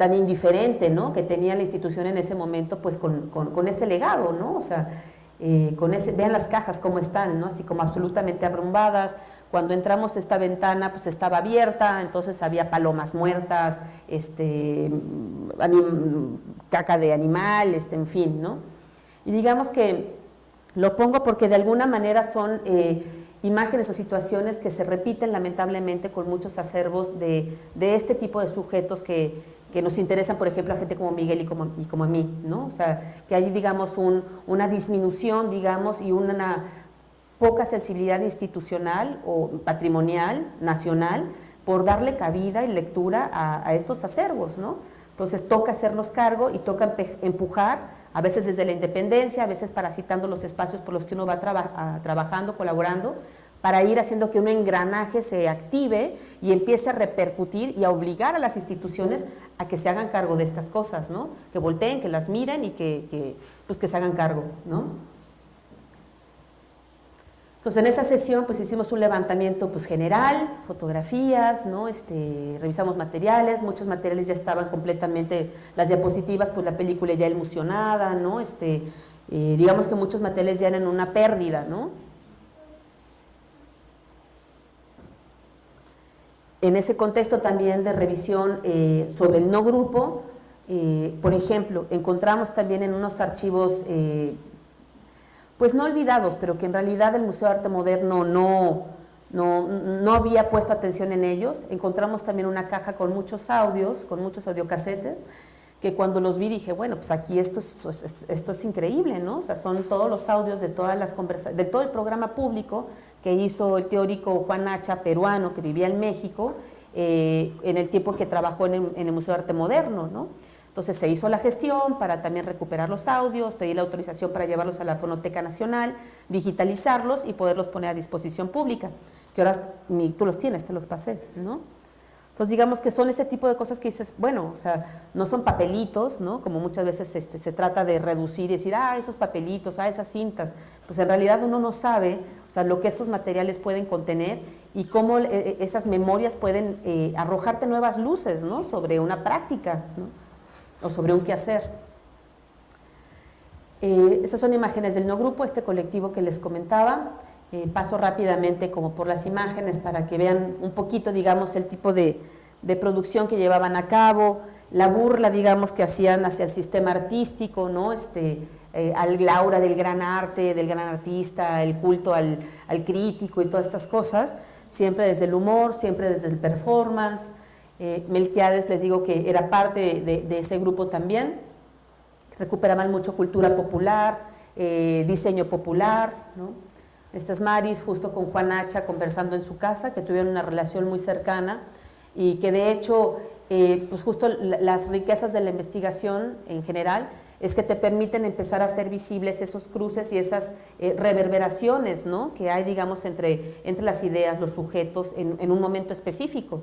tan indiferente, ¿no? Que tenía la institución en ese momento, pues con, con, ese legado, ¿no? O sea, eh, con ese, vean las cajas cómo están, ¿no? Así como absolutamente arrumbadas. Cuando entramos esta ventana, pues estaba abierta, entonces había palomas muertas, este, caca de animal, este, en fin, ¿no? Y digamos que lo pongo porque de alguna manera son... Eh, imágenes o situaciones que se repiten lamentablemente con muchos acervos de, este tipo de sujetos que, nos interesan, por ejemplo, a gente como Miguel y como, y como a mí, ¿no? O sea, que hay, digamos, una disminución, digamos, y una poca sensibilidad institucional o patrimonial, nacional, por darle cabida y lectura a, estos acervos, ¿no? Entonces toca hacernos cargo y toca empujar, a veces desde la independencia, a veces parasitando los espacios por los que uno va trabajando, colaborando, para ir haciendo que un engranaje se active y empiece a repercutir y a obligar a las instituciones a que se hagan cargo de estas cosas, ¿no? Que volteen, que las miren y que, pues que se hagan cargo, ¿no? Entonces, en esa sesión, pues hicimos un levantamiento pues, general, fotografías, ¿no? Este, revisamos materiales, muchos materiales ya estaban completamente, las diapositivas, pues la película ya emulsionada, ¿no? Este, eh, digamos que muchos materiales ya eran una pérdida, ¿no? En ese contexto también de revisión eh, sobre el no grupo, eh, por ejemplo, encontramos también en unos archivos pues no olvidados, pero que en realidad el Museo de Arte Moderno no, no, había puesto atención en ellos. Encontramos también una caja con muchos audios, con muchos audiocasetes, que cuando los vi dije, bueno, pues aquí esto es, esto es increíble, ¿no? O sea, son todos los audios de todas las conversaciones, de todo el programa público que hizo el teórico Juan Hacha, peruano, que vivía en México, eh, en el tiempo que trabajó en el, en el Museo de Arte Moderno, ¿no? Entonces se hizo la gestión para también recuperar los audios, pedir la autorización para llevarlos a la Fonoteca Nacional, digitalizarlos y poderlos poner a disposición pública, que ahora tú los tienes, te los pasé, ¿no? Entonces digamos que son ese tipo de cosas que dices, bueno, o sea, no son papelitos, ¿no? Como muchas veces este, se trata de reducir y decir, ah, esos papelitos, ah, esas cintas, pues en realidad uno no sabe, o sea, lo que estos materiales pueden contener y cómo eh, eh, esas memorias pueden eh, arrojarte nuevas luces, ¿no? Sobre una práctica, ¿no? o sobre un quehacer. Eh, estas son imágenes del no grupo, este colectivo que les comentaba. Eh, paso rápidamente como por las imágenes para que vean un poquito, digamos, el tipo de, producción que llevaban a cabo, la burla, digamos, que hacían hacia el sistema artístico, ¿no? Este, eh, al glaura del gran arte, del gran artista, el culto al, al, crítico y todas estas cosas, siempre desde el humor, siempre desde el performance, eh, Melquiades, les digo que era parte de, ese grupo también. Recuperaban mucho cultura popular, eh, diseño popular. ¿no? Estas Maris, justo con Juan Hacha, conversando en su casa, que tuvieron una relación muy cercana y que de hecho, eh, pues justo las riquezas de la investigación en general es que te permiten empezar a hacer visibles esos cruces y esas reverberaciones ¿no? que hay, digamos, entre, entre las ideas, los sujetos en, en un momento específico.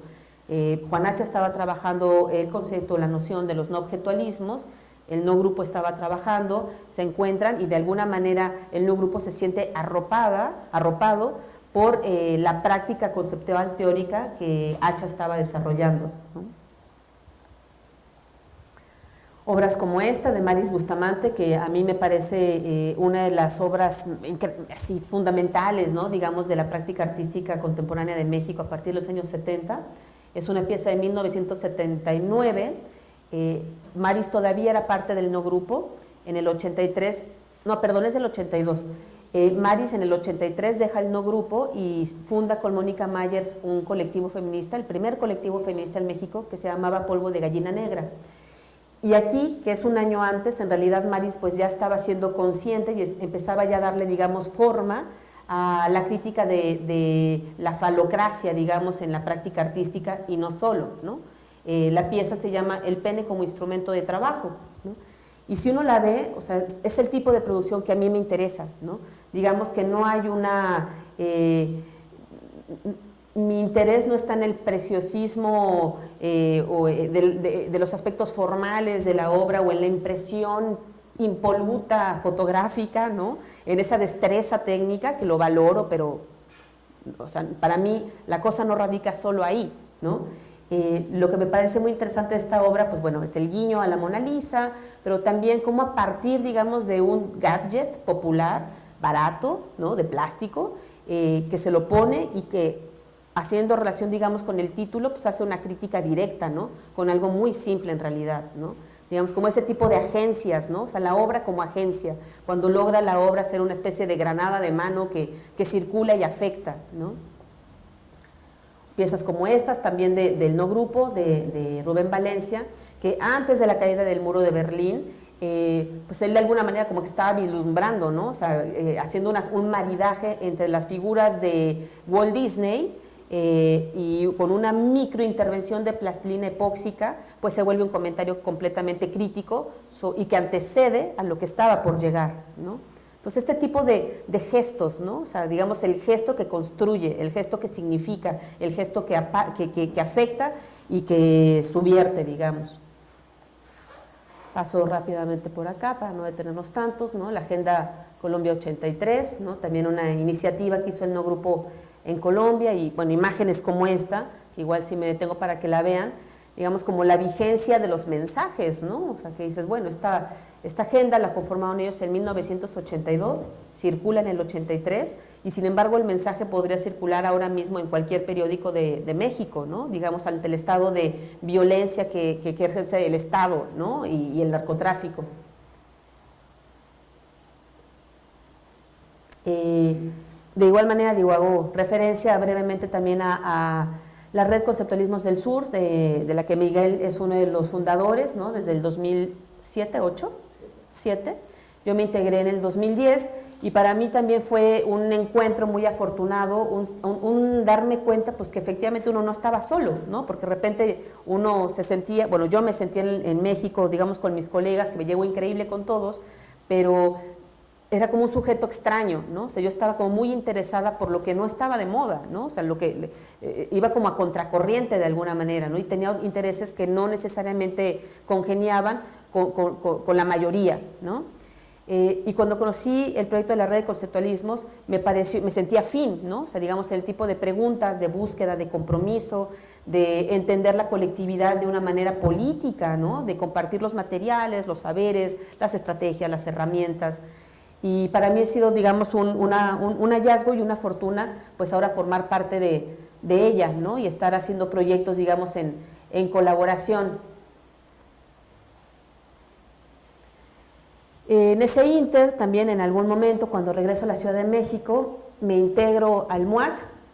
Eh, Juan Hacha estaba trabajando el concepto, la noción de los no objetualismos, el no grupo estaba trabajando, se encuentran y de alguna manera el no grupo se siente arropada, arropado por eh, la práctica conceptual teórica que Hacha estaba desarrollando. Obras como esta de Maris Bustamante, que a mí me parece eh, una de las obras así fundamentales, ¿no? digamos, de la práctica artística contemporánea de México a partir de los años 70, es una pieza de 1979. Eh, Maris todavía era parte del no grupo. En el 83, no, perdón, es del 82. Eh, Maris en el 83 deja el no grupo y funda con Mónica Mayer un colectivo feminista, el primer colectivo feminista en México que se llamaba Polvo de Gallina Negra. Y aquí, que es un año antes, en realidad Maris pues ya estaba siendo consciente y empezaba ya a darle, digamos, forma a la crítica de, la falocracia, digamos, en la práctica artística y no solo, ¿no? Eh, la pieza se llama El pene como instrumento de trabajo, Y si uno la ve, o sea, es el tipo de producción que a mí me interesa, ¿no? Digamos que no hay una... Eh, mi interés no está en el preciosismo eh, o de, de, los aspectos formales de la obra o en la impresión impoluta fotográfica, ¿no? en esa destreza técnica que lo valoro, pero o sea, para mí la cosa no radica solo ahí. ¿no? Eh, lo que me parece muy interesante de esta obra, pues bueno, es el guiño a la Mona Lisa, pero también cómo a partir, digamos, de un gadget popular, barato, ¿no? de plástico, eh, que se lo pone y que haciendo relación, digamos, con el título, pues hace una crítica directa, ¿no? Con algo muy simple en realidad, ¿no? digamos, como ese tipo de agencias, ¿no? O sea, la obra como agencia, cuando logra la obra ser una especie de granada de mano que, circula y afecta, ¿no? Piezas como estas, también del no grupo, de, Rubén Valencia, que antes de la caída del muro de Berlín, eh, pues él de alguna manera como que estaba vislumbrando, ¿no? O sea, eh, haciendo un maridaje entre las figuras de Walt Disney, eh, y con una microintervención de plastilina epóxica, pues se vuelve un comentario completamente crítico y que antecede a lo que estaba por llegar, ¿no? Entonces, este tipo de, gestos, ¿no? O sea, digamos, el gesto que construye, el gesto que significa, el gesto que, que, afecta y que subierte, digamos. Paso rápidamente por acá para no detenernos tantos, ¿no? La Agenda Colombia 83, ¿no? También una iniciativa que hizo el no grupo en Colombia y bueno, imágenes como esta, que igual si me detengo para que la vean, digamos como la vigencia de los mensajes, ¿no? O sea, que dices, bueno, esta, esta agenda la conformaron ellos en 1982, circula en el 83 y sin embargo el mensaje podría circular ahora mismo en cualquier periódico de, México, ¿no? Digamos, ante el estado de violencia que, que, ejerce el Estado, ¿no? Y, el narcotráfico. Eh, de igual manera, digo, hago referencia brevemente también a, la Red Conceptualismos del Sur, de, la que Miguel es uno de los fundadores, ¿no? desde el 2007, 8, 7. Yo me integré en el 2010 y para mí también fue un encuentro muy afortunado, un, darme cuenta pues que efectivamente uno no estaba solo, ¿no? porque de repente uno se sentía, bueno, yo me sentía en, en México, digamos, con mis colegas, que me llevo increíble con todos, pero era como un sujeto extraño, ¿no? O sea, yo estaba como muy interesada por lo que no estaba de moda, ¿no? O sea, lo que eh, iba como a contracorriente de alguna manera, ¿no? Y tenía intereses que no necesariamente congeniaban con, la mayoría, ¿no? Eh, y cuando conocí el proyecto de la red de conceptualismos, me, pareció, me sentía afín, ¿no? O sea, digamos, el tipo de preguntas, de búsqueda, de compromiso, de entender la colectividad de una manera política, ¿no? De compartir los materiales, los saberes, las estrategias, las herramientas, y para mí ha sido, digamos, un, hallazgo y una fortuna, pues ahora formar parte de, ella, ¿no? Y estar haciendo proyectos, digamos, en, colaboración. En ese inter, también en algún momento, cuando regreso a la Ciudad de México, me integro al MUAC,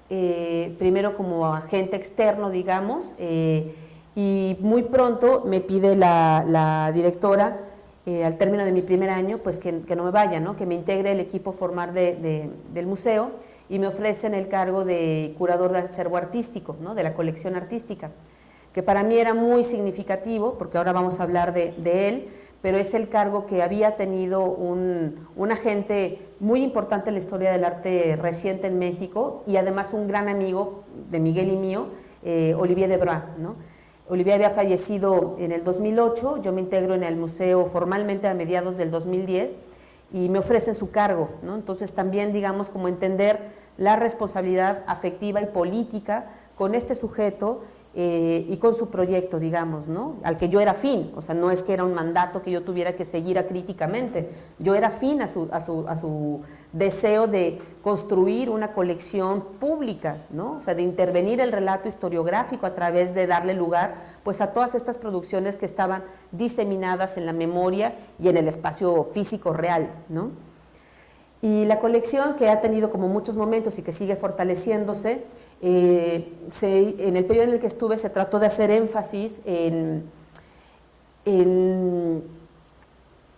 eh, primero como agente externo, digamos, eh, y muy pronto me pide la directora eh, al término de mi primer año, pues que, no me vaya, que me integre el equipo formar del museo y me ofrecen el cargo de curador de acervo artístico, de la colección artística, que para mí era muy significativo, porque ahora vamos a hablar de, él, pero es el cargo que había tenido un, agente muy importante en la historia del arte reciente en México y además un gran amigo de Miguel y mío, eh, Olivier Debrois, ¿no? Olivia había fallecido en el 2008, yo me integro en el museo formalmente a mediados del 2010 y me ofrecen su cargo, ¿no? Entonces también, digamos, como entender la responsabilidad afectiva y política con este sujeto eh, y con su proyecto, digamos, ¿no? al que yo era fin, o sea, no es que era un mandato que yo tuviera que seguir críticamente, yo era fin a su, a su, a su deseo de construir una colección pública, ¿no? o sea, de intervenir el relato historiográfico a través de darle lugar pues, a todas estas producciones que estaban diseminadas en la memoria y en el espacio físico real. ¿no? Y la colección, que ha tenido como muchos momentos y que sigue fortaleciéndose, eh, en el periodo en el que estuve se trató de hacer énfasis en,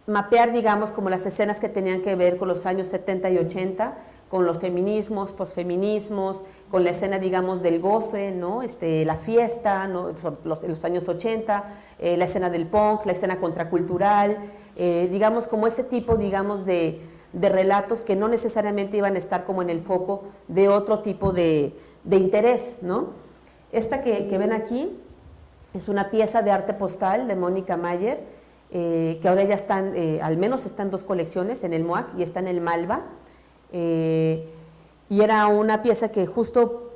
mapear, digamos, como las escenas que tenían que ver con los años 70 y 80, con los feminismos, posfeminismos, con la escena, digamos, del goce, ¿no? este, la fiesta, ¿no? los, los años 80, eh, la escena del punk, la escena contracultural, eh, digamos, como ese tipo, digamos, de, de, relatos que no necesariamente iban a estar como en el foco de otro tipo de, de interés, ¿no? Esta que, ven aquí es una pieza de arte postal de Mónica Mayer, eh, que ahora ya están, al menos están dos colecciones, en el MOAC y está en el Malva, eh, y era una pieza que justo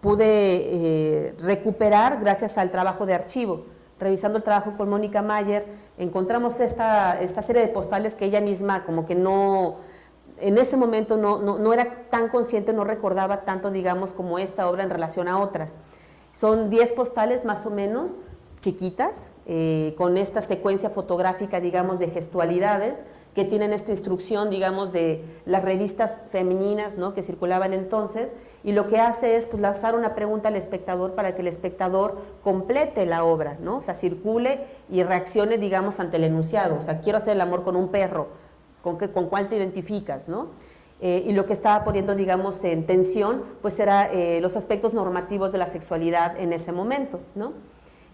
pude eh, recuperar gracias al trabajo de archivo. Revisando el trabajo con Mónica Mayer, encontramos esta, esta serie de postales que ella misma como que no, en ese momento no, no, no, era tan consciente, no recordaba tanto, digamos, como esta obra en relación a otras. Son 10 postales más o menos, chiquitas, eh, con esta secuencia fotográfica, digamos, de gestualidades, que tienen esta instrucción, digamos, de las revistas femeninas ¿no? que circulaban entonces, y lo que hace es pues, lanzar una pregunta al espectador para que el espectador complete la obra, ¿no? o sea, circule y reaccione, digamos, ante el enunciado, o sea, quiero hacer el amor con un perro, ¿con, qué, con cuál te identificas? ¿no? Eh, y lo que estaba poniendo, digamos, en tensión, pues era eh, los aspectos normativos de la sexualidad en ese momento, ¿no?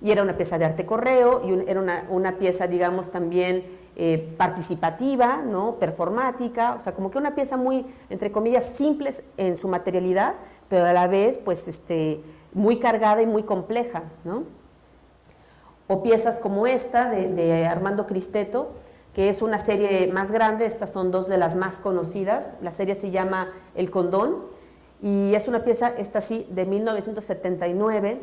Y era una pieza de arte correo, y era una, una pieza, digamos, también eh, participativa, ¿no? performática, o sea, como que una pieza muy, entre comillas, simple en su materialidad, pero a la vez, pues, este, muy cargada y muy compleja, ¿no? O piezas como esta de, Armando Cristeto, que es una serie más grande, estas son dos de las más conocidas, la serie se llama El Condón, y es una pieza, esta sí, de 1979,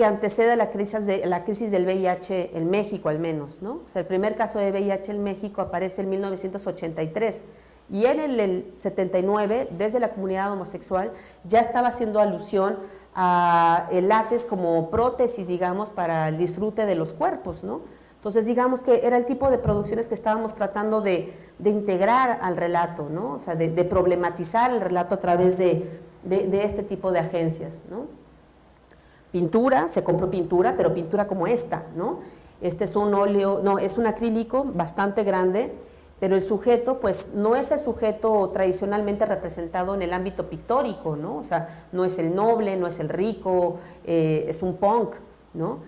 que antecede la crisis, de, la crisis del VIH en México al menos. ¿no? O sea, el primer caso de VIH en México aparece en 1983 y en el, 79, desde la comunidad homosexual, ya estaba haciendo alusión a el látex como prótesis, digamos, para el disfrute de los cuerpos, ¿no? Entonces, digamos que era el tipo de producciones que estábamos tratando de, de integrar al relato, ¿no? O sea, de, de, problematizar el relato a través de, de este tipo de agencias, ¿no? Pintura, se compró pintura, pero pintura como esta, ¿no? Este es un óleo, no, es un acrílico bastante grande, pero el sujeto, pues, no es el sujeto tradicionalmente representado en el ámbito pictórico, ¿no? O sea, no es el noble, no es el rico, eh, es un punk, ¿no?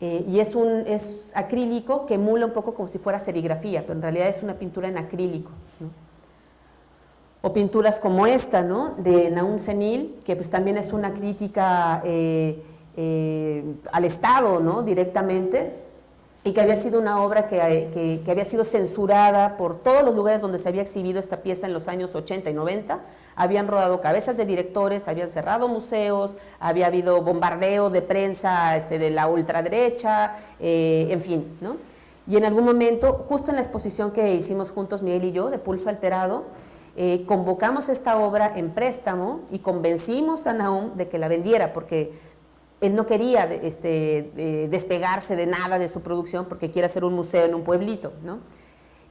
Eh, y es un es acrílico que emula un poco como si fuera serigrafía, pero en realidad es una pintura en acrílico, ¿no? O pinturas como esta, ¿no? De Naum Senil, que pues también es una crítica... Eh, eh, al Estado ¿no? directamente y que había sido una obra que, que, había sido censurada por todos los lugares donde se había exhibido esta pieza en los años 80 y 90. Habían rodado cabezas de directores, habían cerrado museos, había habido bombardeo de prensa este, de la ultraderecha, eh, en fin. ¿no? Y en algún momento, justo en la exposición que hicimos juntos Miguel y yo, de Pulso Alterado, eh, convocamos esta obra en préstamo y convencimos a Naum de que la vendiera, porque él no quería este, despegarse de nada de su producción porque quiere hacer un museo en un pueblito, ¿no?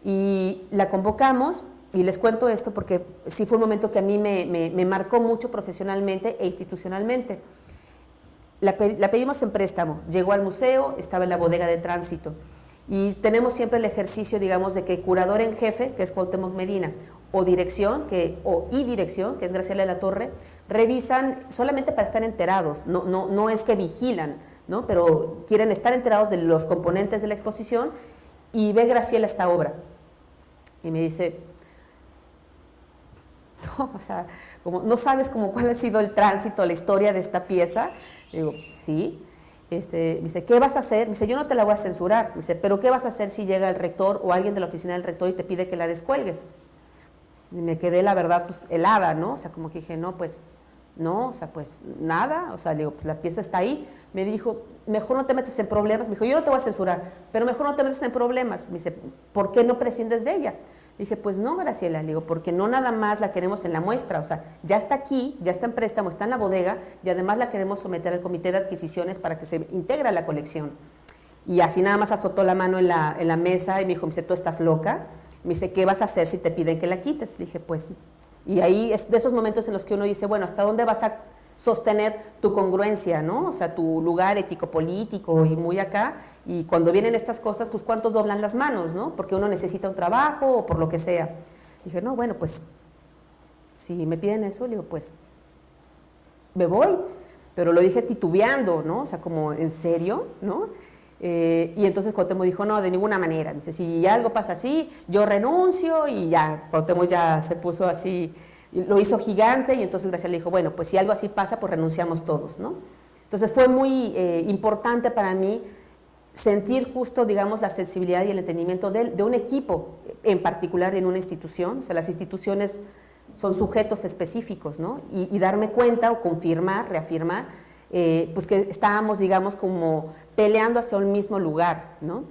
Y la convocamos, y les cuento esto porque sí fue un momento que a mí me, marcó mucho profesionalmente e institucionalmente. La, la, pedimos en préstamo, llegó al museo, estaba en la bodega de tránsito. Y tenemos siempre el ejercicio, digamos, de que curador en jefe, que es Cuauhtémoc Medina, o dirección, que, o y dirección, que es Graciela de la Torre, revisan solamente para estar enterados, no, no, no es que vigilan, ¿no? pero quieren estar enterados de los componentes de la exposición y ve Graciela esta obra. Y me dice, no, o sea, como, ¿no sabes como cuál ha sido el tránsito, la historia de esta pieza? digo, sí. Este, me dice, ¿qué vas a hacer? Me dice, yo no te la voy a censurar. Me dice, ¿pero qué vas a hacer si llega el rector o alguien de la oficina del rector y te pide que la descuelgues? Me quedé, la verdad, pues helada, ¿no? O sea, como que dije, no, pues, no, o sea, pues nada, o sea, digo, pues la pieza está ahí. Me dijo, mejor no te metes en problemas. Me dijo, yo no te voy a censurar, pero mejor no te metes en problemas. Me dice, ¿por qué no prescindes de ella? Dije, pues no, Graciela, le digo, porque no nada más la queremos en la muestra, o sea, ya está aquí, ya está en préstamo, está en la bodega y además la queremos someter al comité de adquisiciones para que se integre a la colección. Y así nada más azotó la mano en la, en la mesa y me dijo, me dice, tú estás loca. Me dice, ¿qué vas a hacer si te piden que la quites? Le dije, pues, y ahí es de esos momentos en los que uno dice, bueno, ¿hasta dónde vas a sostener tu congruencia, ¿no? O sea, tu lugar ético-político y muy acá. Y cuando vienen estas cosas, pues cuántos doblan las manos, ¿no? Porque uno necesita un trabajo o por lo que sea. Dije, no, bueno, pues si me piden eso, digo, pues me voy. Pero lo dije titubeando, ¿no? O sea, como, ¿en serio? ¿No? Eh, y entonces Cuauhtémoc dijo, no, de ninguna manera. Dice, si algo pasa así, yo renuncio y ya, Cuauhtémoc ya se puso así lo hizo gigante y entonces Graciela le dijo, bueno, pues si algo así pasa, pues renunciamos todos, ¿no? Entonces fue muy eh, importante para mí sentir justo, digamos, la sensibilidad y el entendimiento de, un equipo, en particular en una institución, o sea, las instituciones son sujetos específicos, ¿no? Y, darme cuenta o confirmar, reafirmar, eh, pues que estábamos, digamos, como peleando hacia un mismo lugar, ¿no?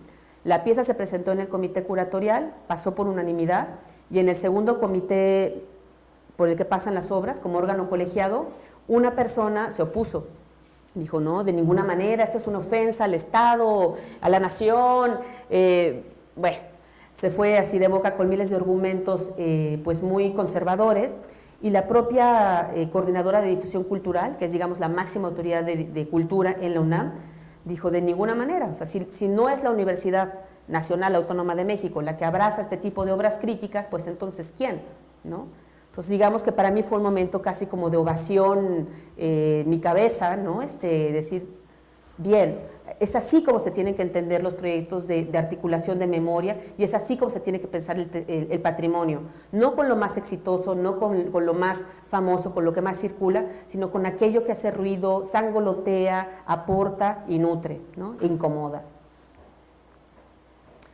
La pieza se presentó en el comité curatorial, pasó por unanimidad, y en el segundo comité por el que pasan las obras como órgano colegiado, una persona se opuso. Dijo, no, de ninguna manera, esto es una ofensa al Estado, a la nación. Eh, bueno, se fue así de boca con miles de argumentos eh, pues muy conservadores y la propia eh, coordinadora de difusión cultural, que es digamos la máxima autoridad de, cultura en la UNAM, dijo de ninguna manera, o sea, si, si, no es la Universidad Nacional Autónoma de México la que abraza este tipo de obras críticas, pues entonces ¿quién? ¿no? Entonces digamos que para mí fue un momento casi como de ovación eh, mi cabeza, ¿no? Este, decir, bien, es así como se tienen que entender los proyectos de, articulación de memoria y es así como se tiene que pensar el, patrimonio, no con lo más exitoso, no con, con, lo más famoso, con lo que más circula, sino con aquello que hace ruido, sangolotea, aporta y nutre, ¿no? incomoda.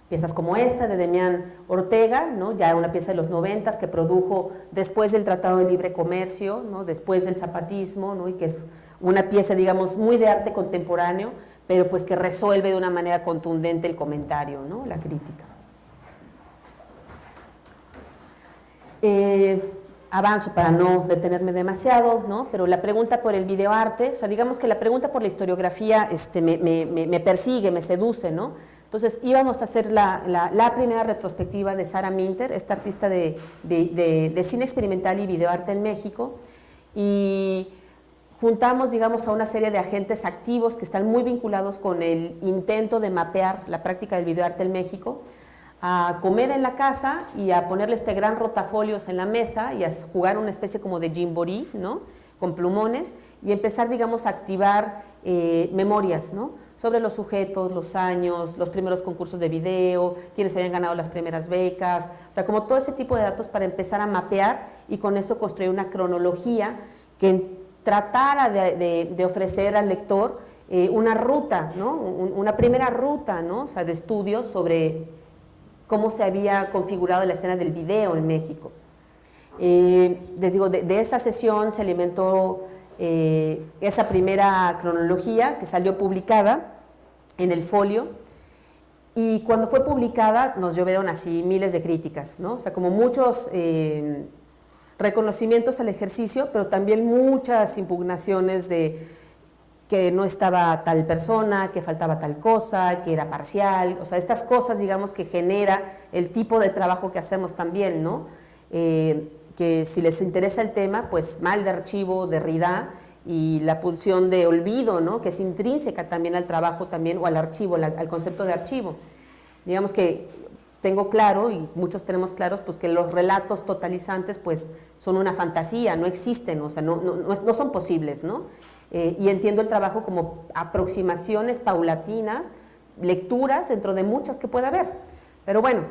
Piezas como esta de Demián Ortega, ¿no? ya una pieza de los noventas que produjo después del Tratado de Libre Comercio, ¿no? después del zapatismo, ¿no? y que es una pieza, digamos, muy de arte contemporáneo, pero pues que resuelve de una manera contundente el comentario, ¿no? la crítica. Eh, avanzo para no detenerme demasiado, ¿no? pero la pregunta por el videoarte, o sea, digamos que la pregunta por la historiografía este, me, me, me persigue, me seduce, ¿no? Entonces íbamos a hacer la, primera retrospectiva de Sara Minter, esta artista de, cine experimental y videoarte en México, y juntamos, digamos, a una serie de agentes activos que están muy vinculados con el intento de mapear la práctica del videoarte en México, a comer en la casa y a ponerle este gran rotafolios en la mesa y a jugar una especie como de jimborí, ¿no? Con plumones y empezar, digamos, a activar eh, memorias, ¿no? sobre los sujetos, los años, los primeros concursos de video, quienes habían ganado las primeras becas, o sea, como todo ese tipo de datos para empezar a mapear y con eso construir una cronología que tratara de, ofrecer al lector eh, una ruta, ¿no? una primera ruta ¿no? o sea, de estudios sobre cómo se había configurado la escena del video en México. Eh, les digo, de, esta sesión se alimentó eh, esa primera cronología que salió publicada en el folio y cuando fue publicada nos llovieron así miles de críticas, ¿no? O sea, como muchos eh, reconocimientos al ejercicio, pero también muchas impugnaciones de que no estaba tal persona, que faltaba tal cosa, que era parcial, o sea, estas cosas, digamos, que genera el tipo de trabajo que hacemos también, ¿no? Eh, que si les interesa el tema, pues mal de archivo, de RIDA y la pulsión de olvido, ¿no? que es intrínseca también al trabajo también o al archivo, al, concepto de archivo. Digamos que tengo claro, y muchos tenemos claros, pues que los relatos totalizantes pues son una fantasía, no existen, o sea, no, no, no son posibles, ¿no? Eh, y entiendo el trabajo como aproximaciones paulatinas, lecturas dentro de muchas que pueda haber. Pero bueno,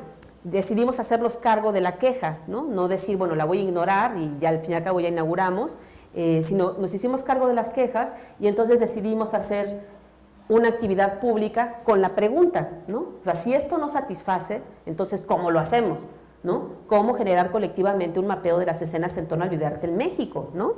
decidimos hacernos cargo de la queja, ¿no? No decir, bueno, la voy a ignorar y ya al fin y al cabo ya inauguramos, eh, sino nos hicimos cargo de las quejas y entonces decidimos hacer una actividad pública con la pregunta, ¿no? O sea, si esto no satisface, entonces, ¿cómo lo hacemos? ¿no? ¿Cómo generar colectivamente un mapeo de las escenas en torno al videoarte en México, ¿no?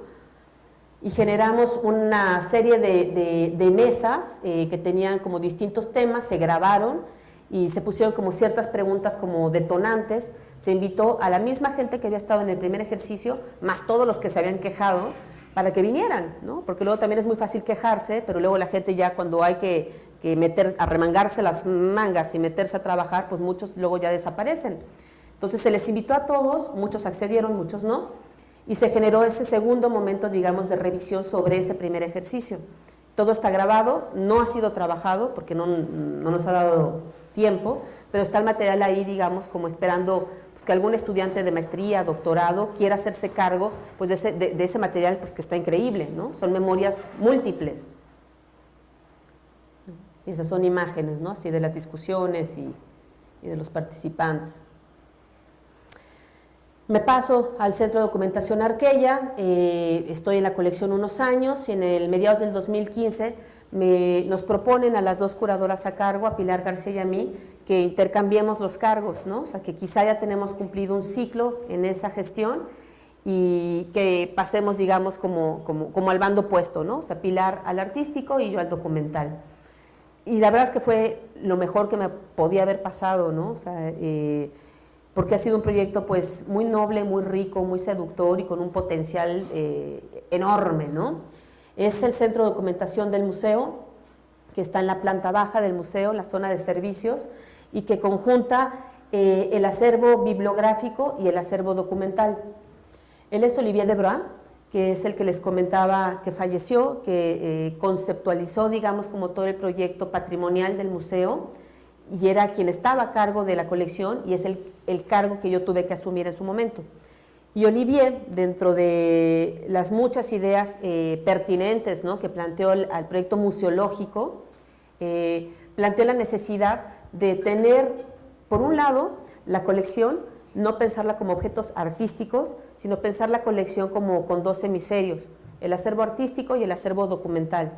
Y generamos una serie de, mesas eh, que tenían como distintos temas, se grabaron, y se pusieron como ciertas preguntas como detonantes, se invitó a la misma gente que había estado en el primer ejercicio, más todos los que se habían quejado, para que vinieran, ¿no? porque luego también es muy fácil quejarse, pero luego la gente ya cuando hay que, que meter, arremangarse las mangas y meterse a trabajar, pues muchos luego ya desaparecen. Entonces se les invitó a todos, muchos accedieron, muchos no, y se generó ese segundo momento, digamos, de revisión sobre ese primer ejercicio. Todo está grabado, no ha sido trabajado porque no, nos ha dado tiempo, pero está el material ahí, digamos, como esperando pues, que algún estudiante de maestría, doctorado, quiera hacerse cargo pues, de, ese, de, ese material pues, que está increíble, ¿no? Son memorias múltiples. Y esas son imágenes, ¿no? Así de las discusiones y, y de los participantes. Me paso al Centro de Documentación Arquella, eh, estoy en la colección unos años y en el mediados del 2015 nos proponen a las dos curadoras a cargo, a Pilar García y a mí, que intercambiemos los cargos, ¿no? o sea que quizá ya tenemos cumplido un ciclo en esa gestión y que pasemos, digamos, como, como, al bando opuesto, ¿no? o sea, Pilar al artístico y yo al documental. Y la verdad es que fue lo mejor que me podía haber pasado, ¿no? O sea, eh, porque ha sido un proyecto pues muy noble, muy rico, muy seductor y con un potencial eh, enorme. ¿no? Es el centro de documentación del museo, que está en la planta baja del museo, la zona de servicios, y que conjunta eh, el acervo bibliográfico y el acervo documental. Él es Olivier Debra, que es el que les comentaba que falleció, que eh, conceptualizó, digamos, como todo el proyecto patrimonial del museo, y era quien estaba a cargo de la colección y es el, el, cargo que yo tuve que asumir en su momento. Y Olivier, dentro de las muchas ideas eh, pertinentes ¿no? que planteó al proyecto museológico, eh, planteó la necesidad de tener, por un lado, la colección, no pensarla como objetos artísticos, sino pensar la colección como con dos hemisferios, el acervo artístico y el acervo documental,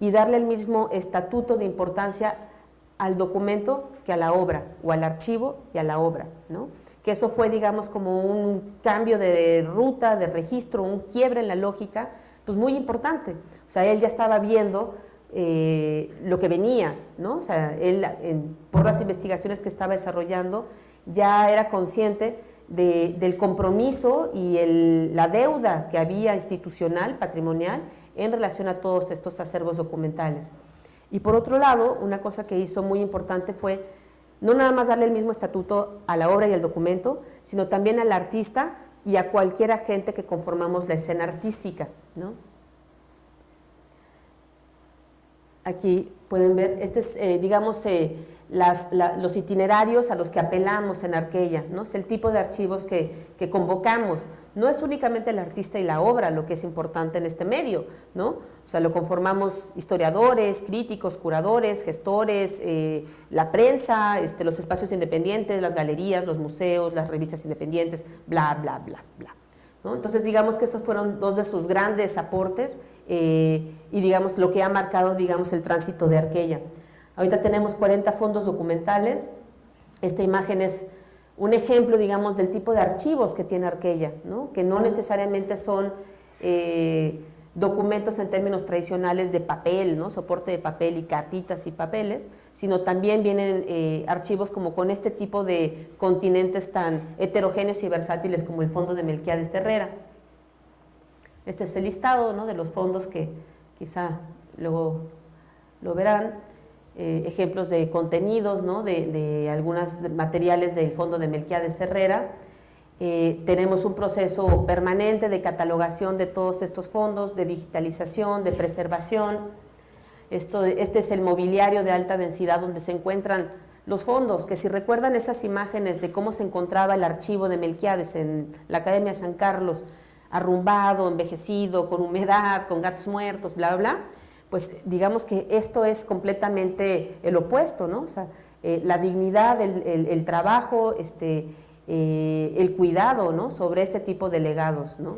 y darle el mismo estatuto de importancia al documento que a la obra, o al archivo y a la obra, ¿no? que eso fue, digamos, como un cambio de ruta, de registro, un quiebre en la lógica, pues muy importante. O sea, él ya estaba viendo eh, lo que venía, ¿no? O sea, él, por las investigaciones que estaba desarrollando, ya era consciente del compromiso y la deuda que había institucional, patrimonial, en relación a todos estos acervos documentales. Y por otro lado, una cosa que hizo muy importante fue no nada más darle el mismo estatuto a la obra y al documento, sino también al artista y a cualquier agente que conformamos la escena artística. ¿no? Aquí pueden ver, este es, eh, digamos, eh, los itinerarios a los que apelamos en Arquella, ¿no? es el tipo de archivos que, convocamos. No es únicamente el artista y la obra lo que es importante en este medio, ¿no? o sea, lo conformamos historiadores, críticos, curadores, gestores, eh, la prensa, este, los espacios independientes, las galerías, los museos, las revistas independientes, bla, bla, bla, bla. Entonces, digamos que esos fueron dos de sus grandes aportes eh, y, digamos, lo que ha marcado, digamos, el tránsito de Arquella. Ahorita tenemos 40 fondos documentales. Esta imagen es un ejemplo, digamos, del tipo de archivos que tiene Arquella, ¿no? que no necesariamente son eh, documentos en términos tradicionales de papel, ¿no? soporte de papel y cartitas y papeles, sino también vienen eh, archivos como con este tipo de continentes tan heterogéneos y versátiles como el fondo de Melquiades Herrera. Este es el listado ¿no? de los fondos que quizá luego lo verán. Eh, ejemplos de contenidos, ¿no? de, de algunos materiales del fondo de Melquiades Herrera. Eh, tenemos un proceso permanente de catalogación de todos estos fondos, de digitalización, de preservación. Esto, este es el mobiliario de alta densidad donde se encuentran los fondos, que si recuerdan esas imágenes de cómo se encontraba el archivo de Melquiades en la Academia San Carlos, arrumbado, envejecido, con humedad, con gatos muertos, bla, bla, pues digamos que esto es completamente el opuesto, ¿no? O sea, eh, la dignidad, el, trabajo, este, eh, el cuidado, ¿no? Sobre este tipo de legados, ¿no?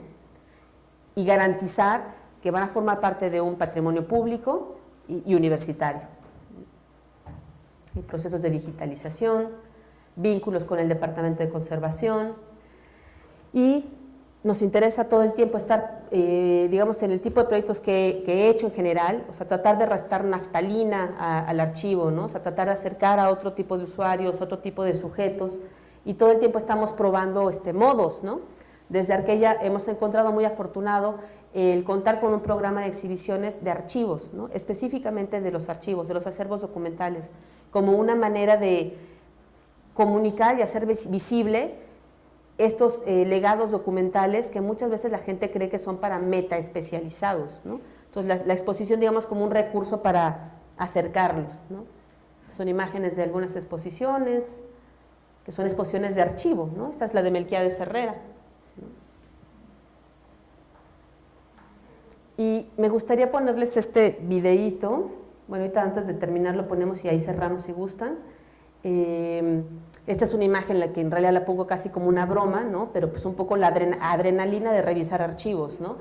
Y garantizar que van a formar parte de un patrimonio público y, universitario. procesos de digitalización, vínculos con el Departamento de Conservación y nos interesa todo el tiempo estar, eh, digamos, en el tipo de proyectos que, he hecho en general, o sea, tratar de restar naftalina al archivo, ¿no? O sea, tratar de acercar a otro tipo de usuarios, otro tipo de sujetos, y todo el tiempo estamos probando este, modos, ¿no? Desde Arquella hemos encontrado muy afortunado el contar con un programa de exhibiciones de archivos, ¿no? específicamente de los archivos, de los acervos documentales, como una manera de comunicar y hacer visible estos eh, legados documentales que muchas veces la gente cree que son para meta especializados. ¿no? Entonces la, exposición digamos como un recurso para acercarlos. ¿no? Son imágenes de algunas exposiciones, que son exposiciones de archivo. ¿no? Esta es la de Melquiades Herrera. Y me gustaría ponerles este videíto. Bueno, ahorita antes de terminar lo ponemos y ahí cerramos si gustan. Eh, esta es una imagen que en realidad la pongo casi como una broma, ¿no? pero pues un poco la adrenalina de revisar archivos. ¿no?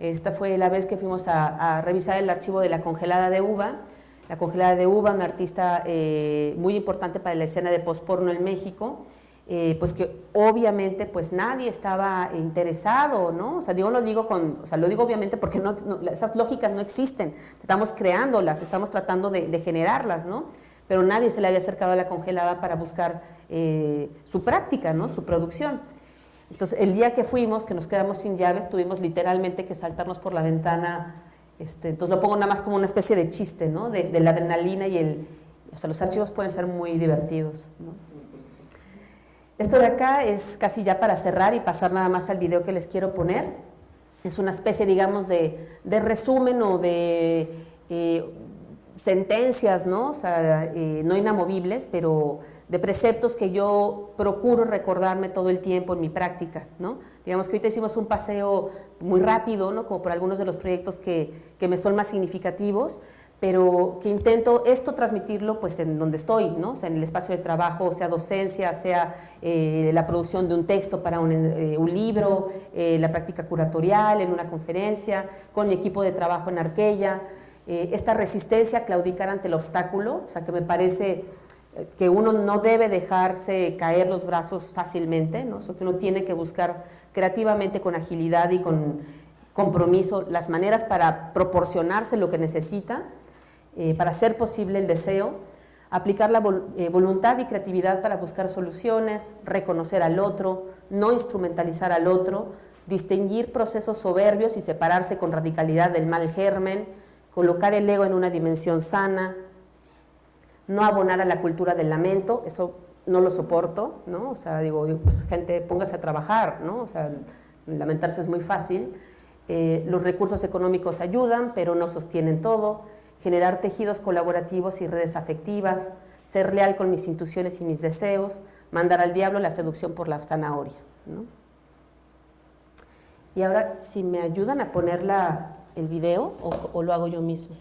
Esta fue la vez que fuimos a, revisar el archivo de La Congelada de Uva. La Congelada de Uva, una artista eh, muy importante para la escena de postporno en México, eh, pues que obviamente pues nadie estaba interesado, ¿no? O sea, digo, lo digo con, o sea, lo digo obviamente porque esas lógicas no existen, estamos creándolas, estamos tratando de, de generarlas, ¿no? Pero nadie se le había acercado a la congelada para buscar eh, su práctica, ¿no? su producción. Entonces, el día que fuimos, que nos quedamos sin llaves, tuvimos literalmente que saltarnos por la ventana. Este, entonces, lo pongo nada más como una especie de chiste, ¿no? de, la adrenalina y el... O sea, los archivos pueden ser muy divertidos. Esto de acá es casi ya para cerrar y pasar nada más al video que les quiero poner. Es una especie, digamos, de, resumen o de eh, sentencias, ¿no? O sea, eh, no inamovibles, pero de preceptos que yo procuro recordarme todo el tiempo en mi práctica, ¿no? Digamos que ahorita hicimos un paseo muy rápido, ¿no? Como por algunos de los proyectos que, que me son más significativos, pero que intento esto transmitirlo pues en donde estoy, ¿no? En el espacio de trabajo, sea docencia, sea eh, la producción de un texto para un, eh, libro, la práctica curatorial, en una conferencia, con mi equipo de trabajo en Arquella, esta resistencia a claudicar ante el obstáculo, o sea, que me parece que uno no debe dejarse caer los brazos fácilmente, ¿no? que uno tiene que buscar creativamente con agilidad y con compromiso las maneras para proporcionarse lo que necesita, eh, para hacer posible el deseo, aplicar la eh, voluntad y creatividad para buscar soluciones, reconocer al otro, no instrumentalizar al otro, distinguir procesos soberbios y separarse con radicalidad del mal germen, colocar el ego en una dimensión sana, no abonar a la cultura del lamento, eso no lo soporto, ¿no? O sea, digo, pues, gente, póngase a trabajar, ¿no? O sea, lamentarse es muy fácil. Eh, los recursos económicos ayudan, pero no sostienen todo. Generar tejidos colaborativos y redes afectivas, ser leal con mis intuiciones y mis deseos, mandar al diablo la seducción por la zanahoria, ¿no? Y ahora, si me ayudan a poner el video o lo hago yo mismo.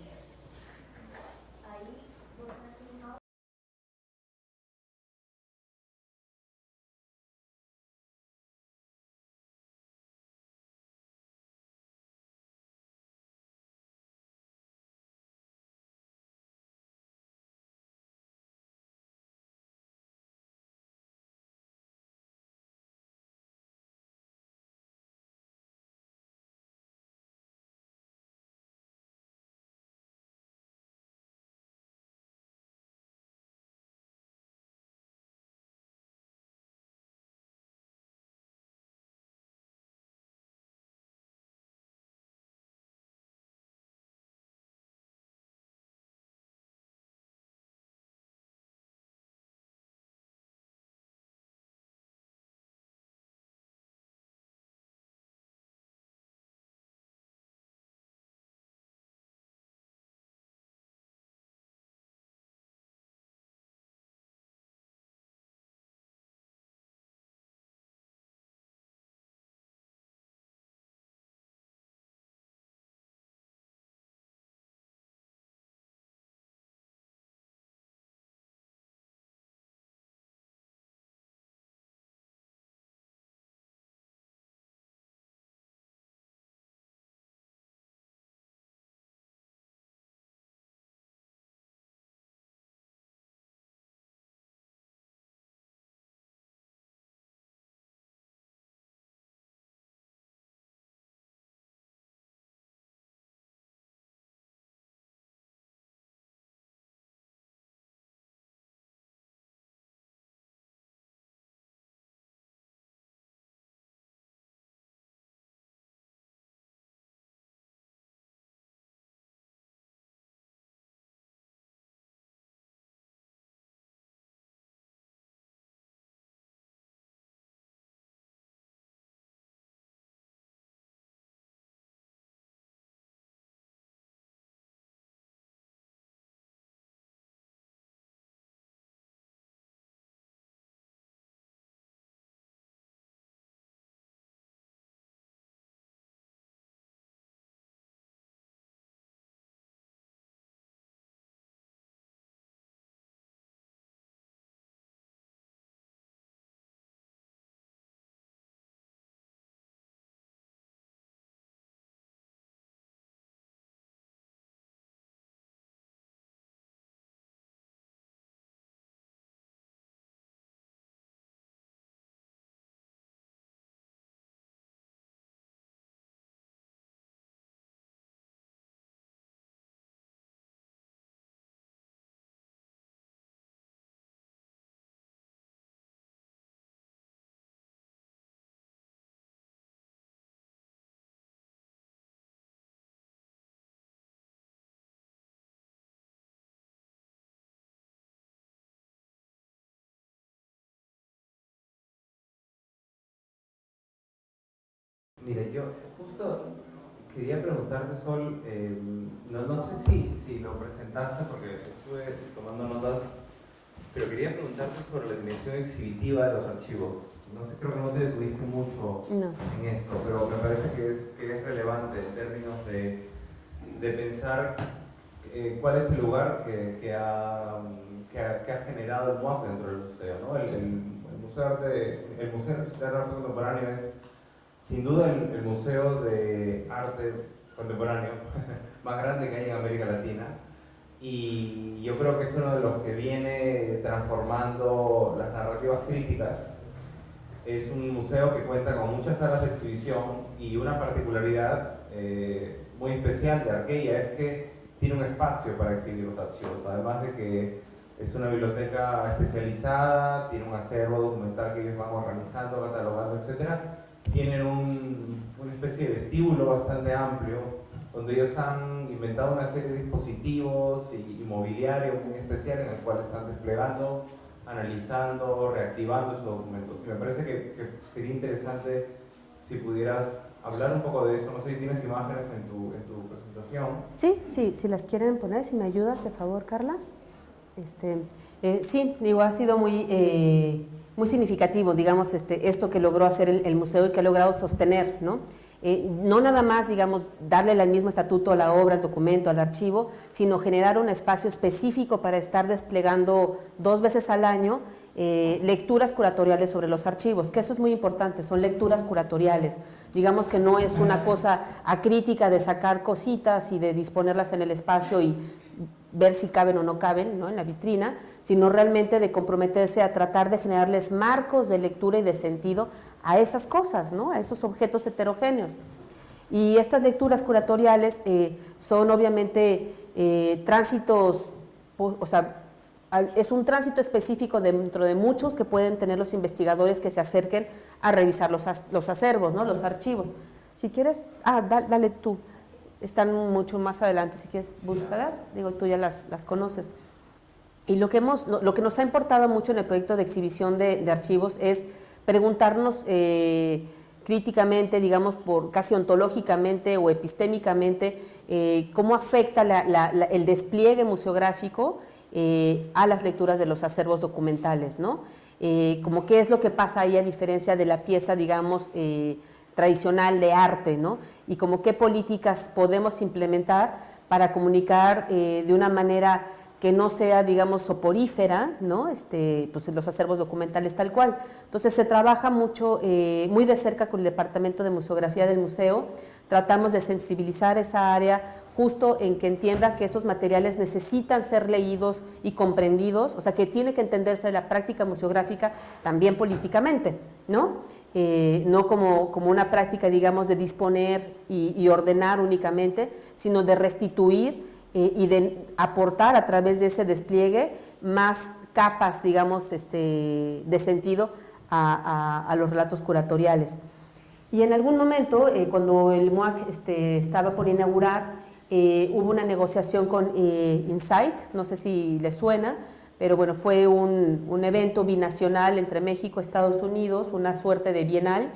Mira, yo justo quería preguntarte, Sol, eh, no, no, sé si, si lo presentaste porque estuve tomando notas, pero quería preguntarte sobre la dimensión exhibitiva de los archivos. No sé, creo que no te detuviste mucho en esto, pero me parece que es, que es relevante en términos de, de pensar eh, cuál es el lugar que, que, ha, que, ha, que, ha, generado el MUAC dentro del museo. ¿no? El, el, Museo de Arte, el Museo de Arte Contemporáneo es sin duda el, museo de arte contemporáneo más grande que hay en América Latina. Y yo creo que es uno de los que viene transformando las narrativas críticas. Es un museo que cuenta con muchas salas de exhibición y una particularidad eh, muy especial de Arqueia es que tiene un espacio para exhibir los archivos, además de que es una biblioteca especializada, tiene un acervo documental que ellos van organizando, catalogando, etcétera tienen un, una especie de vestíbulo bastante amplio, donde ellos han inventado una serie de dispositivos y, y mobiliario muy especial en el cual están desplegando, analizando, reactivando esos documentos. Y me parece que, que, sería interesante si pudieras hablar un poco de eso. No sé si tienes imágenes en tu, en tu presentación. Sí, sí, si las quieren poner, si me ayudas, de favor, Carla. Este, eh, sí, digo, ha sido muy... Eh, muy significativo, digamos, este, esto que logró hacer el, museo y que ha logrado sostener, ¿no? Eh, no nada más, digamos, darle el mismo estatuto a la obra, al documento, al archivo, sino generar un espacio específico para estar desplegando dos veces al año eh, lecturas curatoriales sobre los archivos, que eso es muy importante, son lecturas curatoriales. Digamos que no es una cosa acrítica de sacar cositas y de disponerlas en el espacio y ver si caben o no caben ¿no? en la vitrina, sino realmente de comprometerse a tratar de generarles marcos de lectura y de sentido a esas cosas, ¿no? a esos objetos heterogéneos. Y estas lecturas curatoriales eh, son obviamente eh, tránsitos, o sea, es un tránsito específico dentro de muchos que pueden tener los investigadores que se acerquen a revisar los, los acervos, ¿no? los archivos. Si quieres, ah, dale tú están mucho más adelante, si quieres buscarlas, digo, tú ya las, las conoces. Y lo que, hemos, lo que nos ha importado mucho en el proyecto de exhibición de, de archivos es preguntarnos eh, críticamente, digamos, por casi ontológicamente o epistémicamente, eh, cómo afecta el despliegue museográfico eh, a las lecturas de los acervos documentales, ¿no? como qué es lo que pasa ahí a diferencia de la pieza, digamos, tradicional de arte, ¿no? Y como qué políticas podemos implementar para comunicar eh, de una manera que no sea, digamos, soporífera, ¿no? Este, pues los acervos documentales tal cual. Entonces se trabaja mucho, eh, muy de cerca con el Departamento de Museografía del Museo, tratamos de sensibilizar esa área justo en que entienda que esos materiales necesitan ser leídos y comprendidos, o sea, que tiene que entenderse la práctica museográfica también políticamente, ¿no? Eh, no como, como, una práctica, digamos, de disponer y, ordenar únicamente, sino de restituir eh, y de aportar a través de ese despliegue más capas, digamos, este, de sentido a, los relatos curatoriales. Y en algún momento, eh, cuando el MOAC este, estaba por inaugurar, hubo una negociación con Insight, no sé si le suena, pero bueno, fue un, evento binacional entre México y Estados Unidos, una suerte de bienal,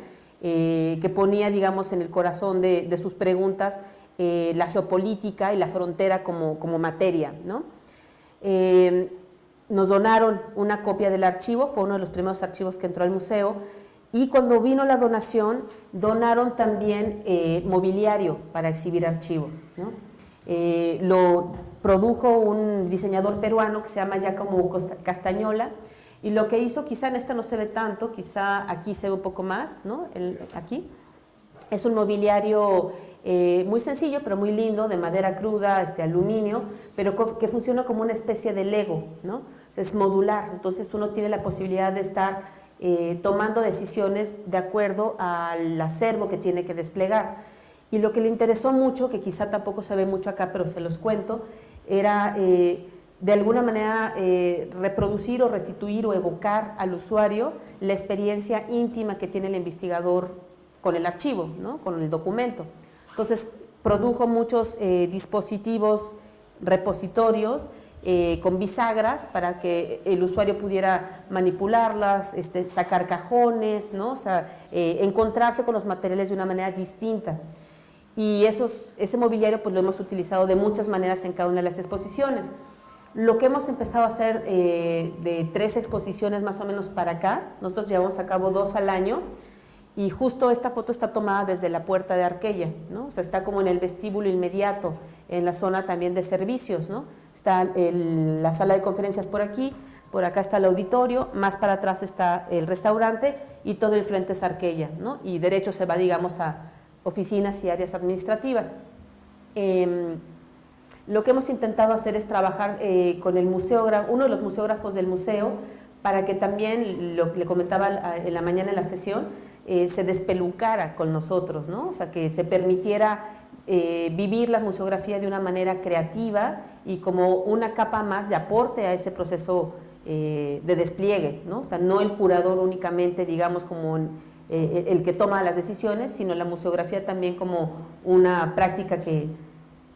eh, que ponía, digamos, en el corazón de, sus preguntas eh, la geopolítica y la frontera como, como materia. ¿no? Eh, nos donaron una copia del archivo, fue uno de los primeros archivos que entró al museo, y cuando vino la donación, donaron también mobiliario para exhibir archivo. ¿no? lo produjo un diseñador peruano que se llama Giacomo Castañola, y lo que hizo, quizá en esta no se ve tanto, quizá aquí se ve un poco más, ¿no? El, aquí, es un mobiliario eh, muy sencillo, pero muy lindo, de madera cruda, este, aluminio, pero que funciona como una especie de Lego, ¿no? Es modular, entonces uno tiene la posibilidad de estar eh, tomando decisiones de acuerdo al acervo que tiene que desplegar. Y lo que le interesó mucho, que quizá tampoco se ve mucho acá, pero se los cuento, era eh, de alguna manera eh, reproducir o restituir o evocar al usuario la experiencia íntima que tiene el investigador con el archivo, ¿no? con el documento. Entonces, produjo muchos eh, dispositivos repositorios eh, con bisagras para que el usuario pudiera manipularlas, este, sacar cajones, ¿no? o encontrarse con los materiales de una manera distinta. Y ese mobiliario pues, lo hemos utilizado de muchas maneras en cada una de las exposiciones. Lo que hemos empezado a hacer eh, de tres exposiciones más o menos para acá, nosotros llevamos a cabo dos al año, y justo esta foto está tomada desde la puerta de Arquella, ¿no? O sea, está como en el vestíbulo inmediato, en la zona también de servicios, ¿no? Está la sala de conferencias por aquí, por acá está el auditorio, más para atrás está el restaurante y todo el frente es Arquella, ¿no? Y derecho se va, digamos, a oficinas y áreas administrativas. Em, lo que hemos intentado hacer es trabajar eh, con el museógrafo, uno de los museógrafos del museo, para que también, lo que le comentaba en la mañana en la sesión, eh, se despelucara con nosotros, ¿no? o sea, que se permitiera eh, vivir la museografía de una manera creativa y como una capa más de aporte a ese proceso de despliegue, ¿no? o sea, no el curador únicamente, digamos, como el que toma las decisiones, sino la museografía también como una práctica que,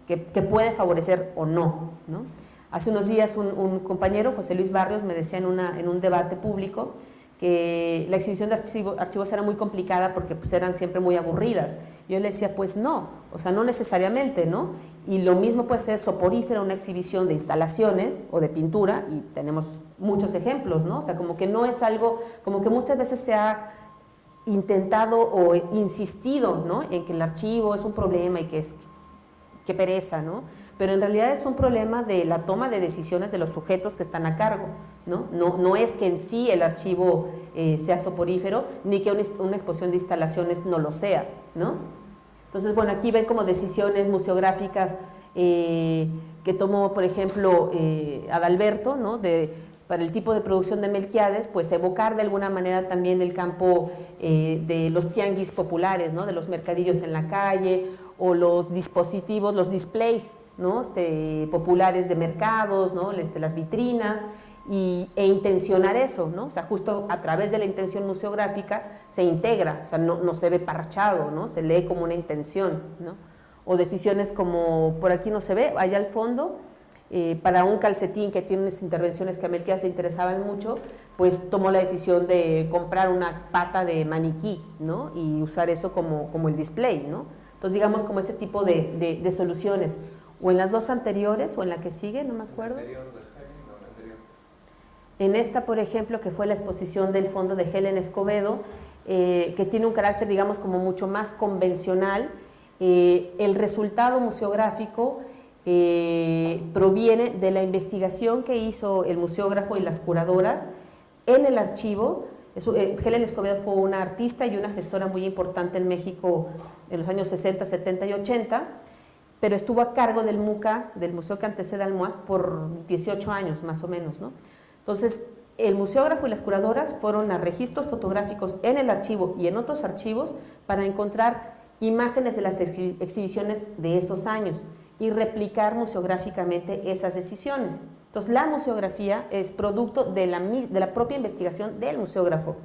que, puede favorecer o no. ¿no? Hace unos días un, compañero, José Luis Barrios, me decía en, una, en un debate público, que la exhibición de archivos era muy complicada porque pues eran siempre muy aburridas. Yo le decía, pues no, o sea, no necesariamente, ¿no? Y lo mismo puede ser soporífera una exhibición de instalaciones o de pintura, y tenemos muchos ejemplos, ¿no? O sea, como que no es algo, como que muchas veces se ha intentado o insistido, ¿no? En que el archivo es un problema y que es, que pereza, ¿no? pero en realidad es un problema de la toma de decisiones de los sujetos que están a cargo. No, no, no es que en sí el archivo eh, sea soporífero, ni que una, exposición de instalaciones no lo sea. ¿no? Entonces, bueno, aquí ven como decisiones museográficas eh, que tomó, por ejemplo, eh, Adalberto, ¿no? de, para el tipo de producción de Melquiades, pues evocar de alguna manera también el campo de los tianguis populares, ¿no? de los mercadillos en la calle, o los dispositivos, los displays ¿no? Este, populares de mercados, ¿no? Este, las vitrinas, y, e intencionar eso, ¿no? O sea, justo a través de la intención museográfica se integra, o sea, no, no se ve parchado, ¿no? Se lee como una intención, ¿no? O decisiones como, por aquí no se ve, allá al fondo, eh, para un calcetín que tiene unas intervenciones que a Melquias le interesaban mucho, pues tomó la decisión de comprar una pata de maniquí, ¿no? Y usar eso como, como el display, ¿no? Entonces, digamos, como ese tipo de, de, de soluciones o en las dos anteriores o en la que sigue, no me acuerdo. En esta, por ejemplo, que fue la exposición del fondo de Helen Escobedo, eh, que tiene un carácter, digamos, como mucho más convencional, eh, el resultado museográfico eh, proviene de la investigación que hizo el museógrafo y las curadoras en el archivo. Helen Escobedo fue una artista y una gestora muy importante en México en los años 60, 70 y 80 pero estuvo a cargo del MUCA, del Museo que antecede al MUAC, por 18 años más o menos. ¿no? Entonces, el museógrafo y las curadoras fueron a registros fotográficos en el archivo y en otros archivos para encontrar imágenes de las exhibiciones de esos años y replicar museográficamente esas decisiones. Entonces, la museografía es producto de la, de la propia investigación del museógrafo.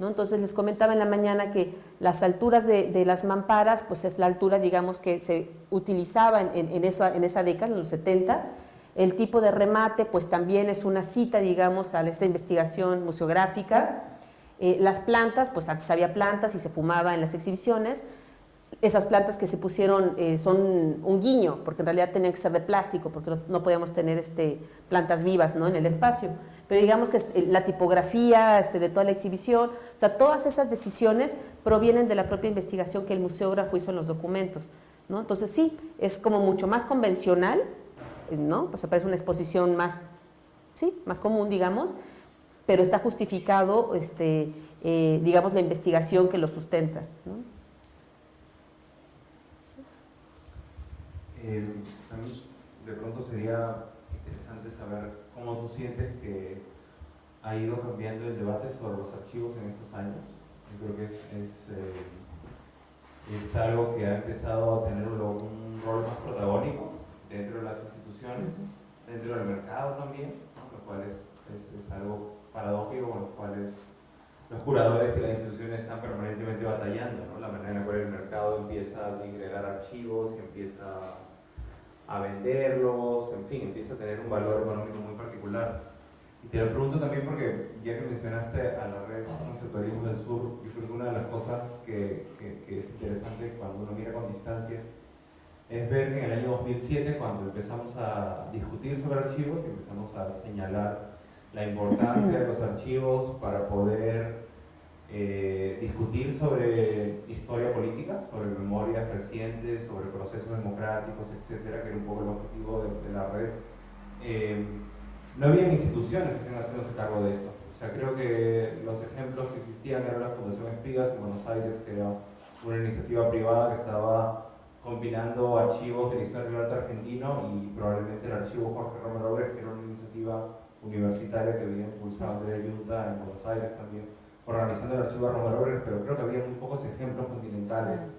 Entonces les comentaba en la mañana que las alturas de, las mamparas, pues es la altura, digamos, que se utilizaba en, esa década, en los 70. El tipo de remate, pues también es una cita, digamos, a esa investigación museográfica. Eh, las plantas, pues antes había plantas y se fumaba en las exhibiciones esas plantas que se pusieron eh, son un guiño, porque en realidad tenían que ser de plástico, porque no, podíamos tener este, plantas vivas ¿no? en el espacio. Pero digamos que eh, la tipografía este, de toda la exhibición, o sea, todas esas decisiones provienen de la propia investigación que el museógrafo hizo en los documentos. ¿no? Entonces sí, es como mucho más convencional, ¿no? pues parece una exposición más, sí, más común, digamos, pero está justificado, este, eh, digamos, la investigación que lo sustenta. ¿no? Eh, a mí de pronto sería interesante saber cómo tú sientes que ha ido cambiando el debate sobre los archivos en estos años. Yo creo que es, es, eh, es algo que ha empezado a tener un, rol más protagónico dentro de las instituciones, dentro del mercado también, lo cual es, es, algo paradójico con lo cual los curadores y las instituciones están permanentemente batallando, ¿no? la manera en la cual el mercado empieza a agregar archivos y empieza a venderlos, en fin, empieza a tener un valor económico muy particular. Y te lo pregunto también porque ya que mencionaste a la red Conceptualismo del Sur, yo creo que una de las cosas que, que, es interesante cuando uno mira con distancia es ver que en el año 2007, cuando empezamos a discutir sobre archivos y empezamos a señalar la importancia de los archivos para poder eh, discutir sobre historia política, sobre memorias recientes, sobre procesos democráticos, etcétera, que era un poco el objetivo de, la red. Eh, no había instituciones que estén haciéndose cargo de esto. O sea, creo que los ejemplos que existían eran la Fundación Espigas en Buenos Aires, que era una iniciativa privada que estaba combinando archivos de la historia del arte argentino y probablemente el archivo Jorge Romero que era una iniciativa universitaria que había impulsado Andrea Yunta en Buenos Aires también, organizando el archivo Romero pero creo que había muy pocos ejemplos continentales.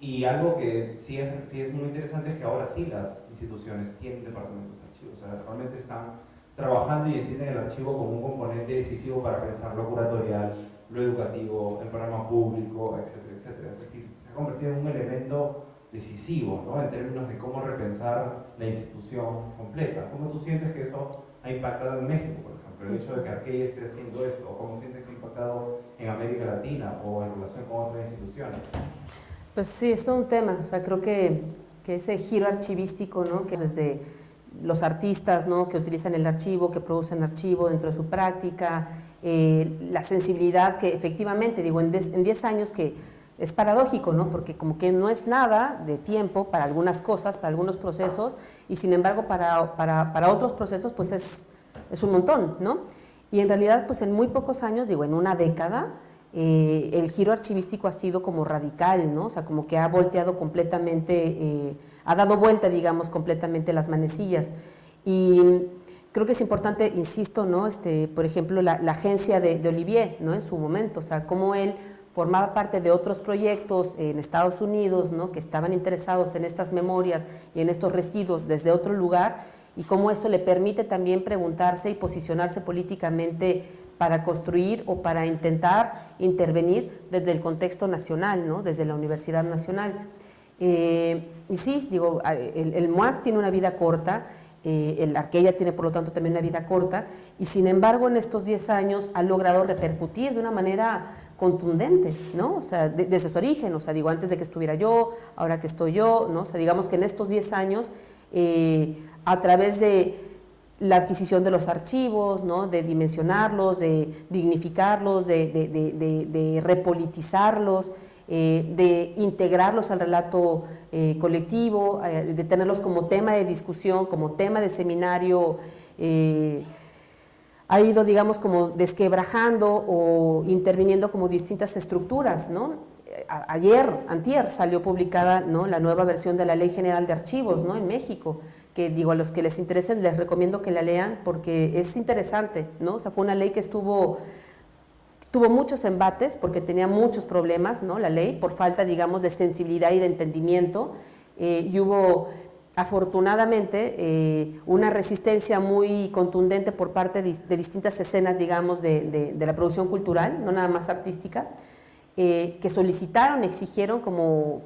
Y algo que sí es, sí es muy interesante es que ahora sí las instituciones tienen departamentos de archivos, o sea, realmente están trabajando y entienden el archivo como un componente decisivo para pensar lo curatorial, lo educativo, el programa público, etcétera, etcétera. Es decir, se ha convertido en un elemento decisivo ¿no? en términos de cómo repensar la institución completa. ¿Cómo tú sientes que eso ha impactado en México, por ejemplo? El hecho de que Arqueya esté haciendo esto, cómo sientes que impactado en América Latina o en relación con otras instituciones. Pues sí, es todo un tema. O sea, creo que, que ese giro archivístico, ¿no? que desde los artistas ¿no? que utilizan el archivo, que producen archivo dentro de su práctica, eh, la sensibilidad que efectivamente, digo, en 10 años que es paradójico, ¿no? Porque como que no es nada de tiempo para algunas cosas, para algunos procesos, y sin embargo para, para, para otros procesos pues es, es, un montón, ¿no? Y en realidad pues en muy pocos años, digo, en una década, eh, el giro archivístico ha sido como radical, ¿no? O sea, como que ha volteado completamente, eh, ha dado vuelta, digamos, completamente las manecillas. Y creo que es importante, insisto, ¿no? Este, por ejemplo, la, agencia de, de, Olivier, ¿no? En su momento, o sea, cómo él formaba parte de otros proyectos en Estados Unidos, ¿no? Que estaban interesados en estas memorias y en estos residuos desde otro lugar y cómo eso le permite también preguntarse y posicionarse políticamente para construir o para intentar intervenir desde el contexto nacional, ¿no? desde la Universidad Nacional. Eh, y sí, digo, el, el, MUAC tiene una vida corta, eh, el Arqueya tiene por lo tanto también una vida corta, y sin embargo en estos 10 años ha logrado repercutir de una manera contundente, ¿no? O sea, desde su origen, o sea, digo, antes de que estuviera yo, ahora que estoy yo, ¿no? O sea, digamos que en estos 10 años, eh, a través de la adquisición de los archivos, ¿no? de dimensionarlos, de dignificarlos, de, repolitizarlos, eh, de integrarlos al relato eh, colectivo, eh, de tenerlos como tema de discusión, como tema de seminario, ha ido, digamos, como desquebrajando o interviniendo como distintas estructuras, ¿no? ayer, antier, salió publicada ¿no? la nueva versión de la Ley General de Archivos ¿no? en México, que digo, a los que les interesen les recomiendo que la lean porque es interesante, ¿no? O sea, fue una ley que estuvo, tuvo muchos embates porque tenía muchos problemas, ¿no? La ley, por falta, digamos, de sensibilidad y de entendimiento, eh, y hubo afortunadamente eh, una resistencia muy contundente por parte de, distintas escenas, digamos, de, de, la producción cultural, no nada más artística, eh, que solicitaron, exigieron como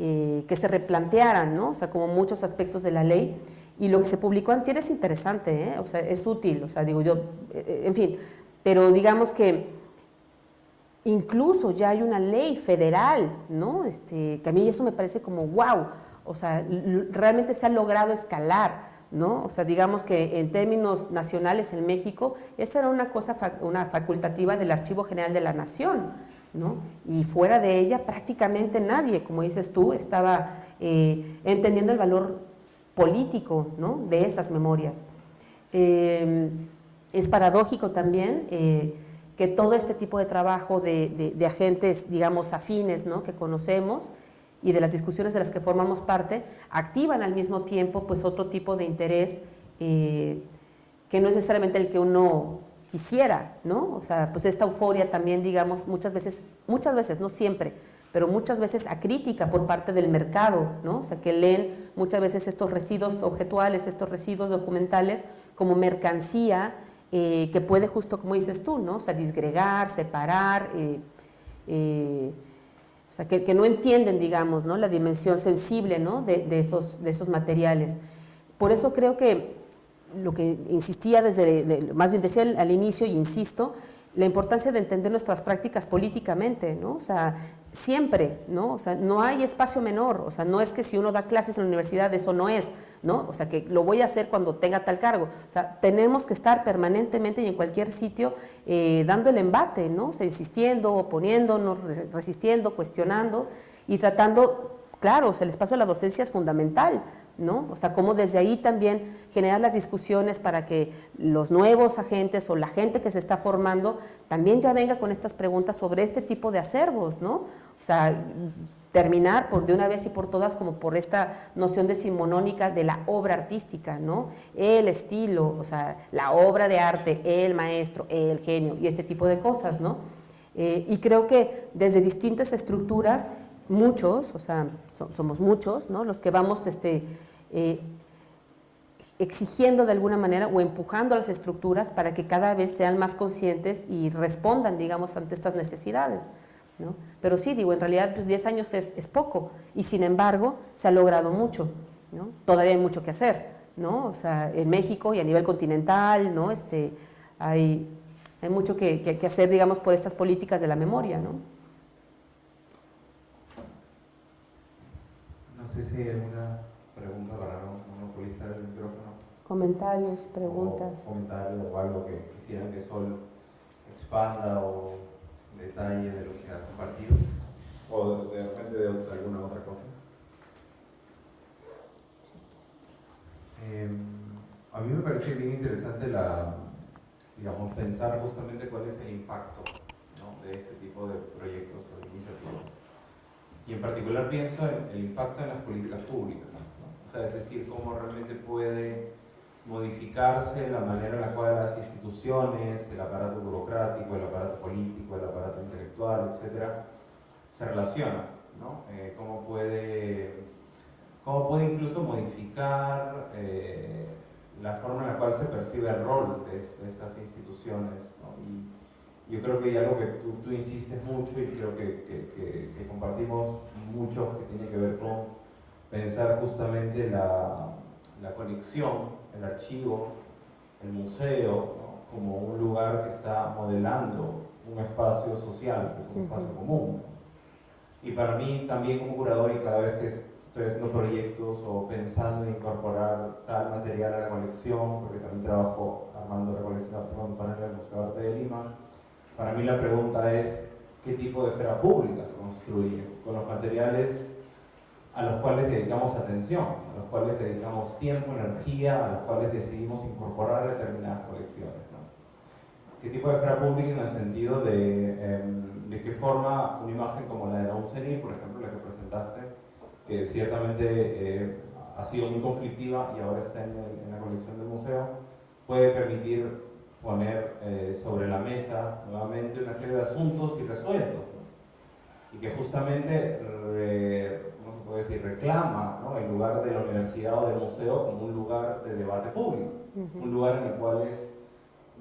eh, que se replantearan, ¿no? O sea, como muchos aspectos de la ley. Y lo que se publicó antes es interesante, ¿eh? O sea, es útil, o sea, digo yo, eh, en fin, pero digamos que incluso ya hay una ley federal, ¿no? Este, que a mí eso me parece como wow, o sea, realmente se ha logrado escalar, ¿no? O sea, digamos que en términos nacionales en México, esa era una cosa, una facultativa del Archivo General de la Nación, y fuera de ella prácticamente nadie, como dices tú, estaba eh, entendiendo el valor político de esas memorias. Eh, es paradójico también eh, que todo este tipo de trabajo de, agentes, digamos, afines que conocemos y de las discusiones de las que formamos parte, activan al mismo tiempo pues, otro tipo de interés que no es necesariamente el que uno quisiera, ¿no? O sea, pues esta euforia también, digamos, muchas veces, muchas veces, no siempre, pero muchas veces a crítica por parte del mercado, ¿no? O sea, que leen muchas veces estos residuos objetuales, estos residuos documentales como mercancía eh, que puede justo, como dices tú, ¿no? O sea, disgregar, separar, eh, eh, O sea, que, no entienden, digamos, ¿no? la dimensión sensible ¿no? de, esos, de esos materiales. Por eso creo que lo que insistía desde, más bien decía al inicio y insisto, la importancia de entender nuestras prácticas políticamente, ¿no? O sea, siempre, ¿no? O sea, no hay espacio menor, o sea, no es que si uno da clases en la universidad eso no es, ¿no? O sea, que lo voy a hacer cuando tenga tal cargo. O sea, tenemos que estar permanentemente y en cualquier sitio eh, dando el embate, ¿no? O sea, insistiendo, oponiéndonos, resistiendo, cuestionando y tratando Claro, el espacio de la docencia es fundamental, ¿no? O sea, cómo desde ahí también generar las discusiones para que los nuevos agentes o la gente que se está formando también ya venga con estas preguntas sobre este tipo de acervos, ¿no? O sea, terminar por de una vez y por todas como por esta noción decimonónica de la obra artística, ¿no? El estilo, o sea, la obra de arte, el maestro, el genio y este tipo de cosas, ¿no? Eh, y creo que desde distintas estructuras muchos, o sea, somos muchos, ¿no? los que vamos este, eh, exigiendo de alguna manera o empujando a las estructuras para que cada vez sean más conscientes y respondan, digamos, ante estas necesidades. ¿no? Pero sí, digo, en realidad pues 10 años es, poco y sin embargo se ha logrado mucho, ¿no? todavía hay mucho que hacer, ¿no? o sea, en México y a nivel continental, ¿no? este, hay, hay mucho que, que hacer, digamos, por estas políticas de la memoria. ¿no? Sé si hay alguna pregunta para monopolizar el micrófono. Comentarios, preguntas. O comentarios o algo que quisieran que Sol expanda o detalle de lo que ha compartido. O de repente de, alguna otra cosa. Em, a mí me parece bien interesante la, digamos, pensar justamente cuál es el impacto ¿no? de este tipo de proyectos y en particular pienso en el impacto en las políticas públicas, o sea, es decir, cómo realmente puede modificarse la manera en la cual las instituciones, el aparato burocrático, el aparato político, el aparato intelectual, etcétera, se relacionan, ¿no? Eh, cómo, puede, cómo puede incluso modificar eh, la forma en la cual se percibe el rol de, estas instituciones, ¿no? Yo creo que hay algo que tú, tú insistes mucho y creo que, que, que, compartimos mucho que tiene que ver con pensar justamente la, la conexión, el archivo, el museo, como un lugar que está modelando un espacio social, que es un espacio común. Y para mí también como curador y cada vez que estoy haciendo proyectos o pensando en incorporar tal material a la colección, porque también trabajo armando la colección para el Museo de Arte de Lima, para mí la pregunta es, ¿qué tipo de esfera pública se construye con los materiales a los cuales dedicamos atención, a los cuales dedicamos tiempo, energía, a los cuales decidimos incorporar determinadas colecciones? ¿Qué tipo de esfera pública en el sentido de, em, de qué forma una imagen como la de Raúl Senil, por ejemplo, la que presentaste, que ciertamente eh, ha sido muy conflictiva y ahora está en, en la colección del museo, puede permitir poner eh, sobre la mesa nuevamente una serie de asuntos irresueltos y que justamente ¿cómo se puede decir? reclama ¿no? el lugar de la universidad o del museo como un lugar de debate público, un lugar en el cual es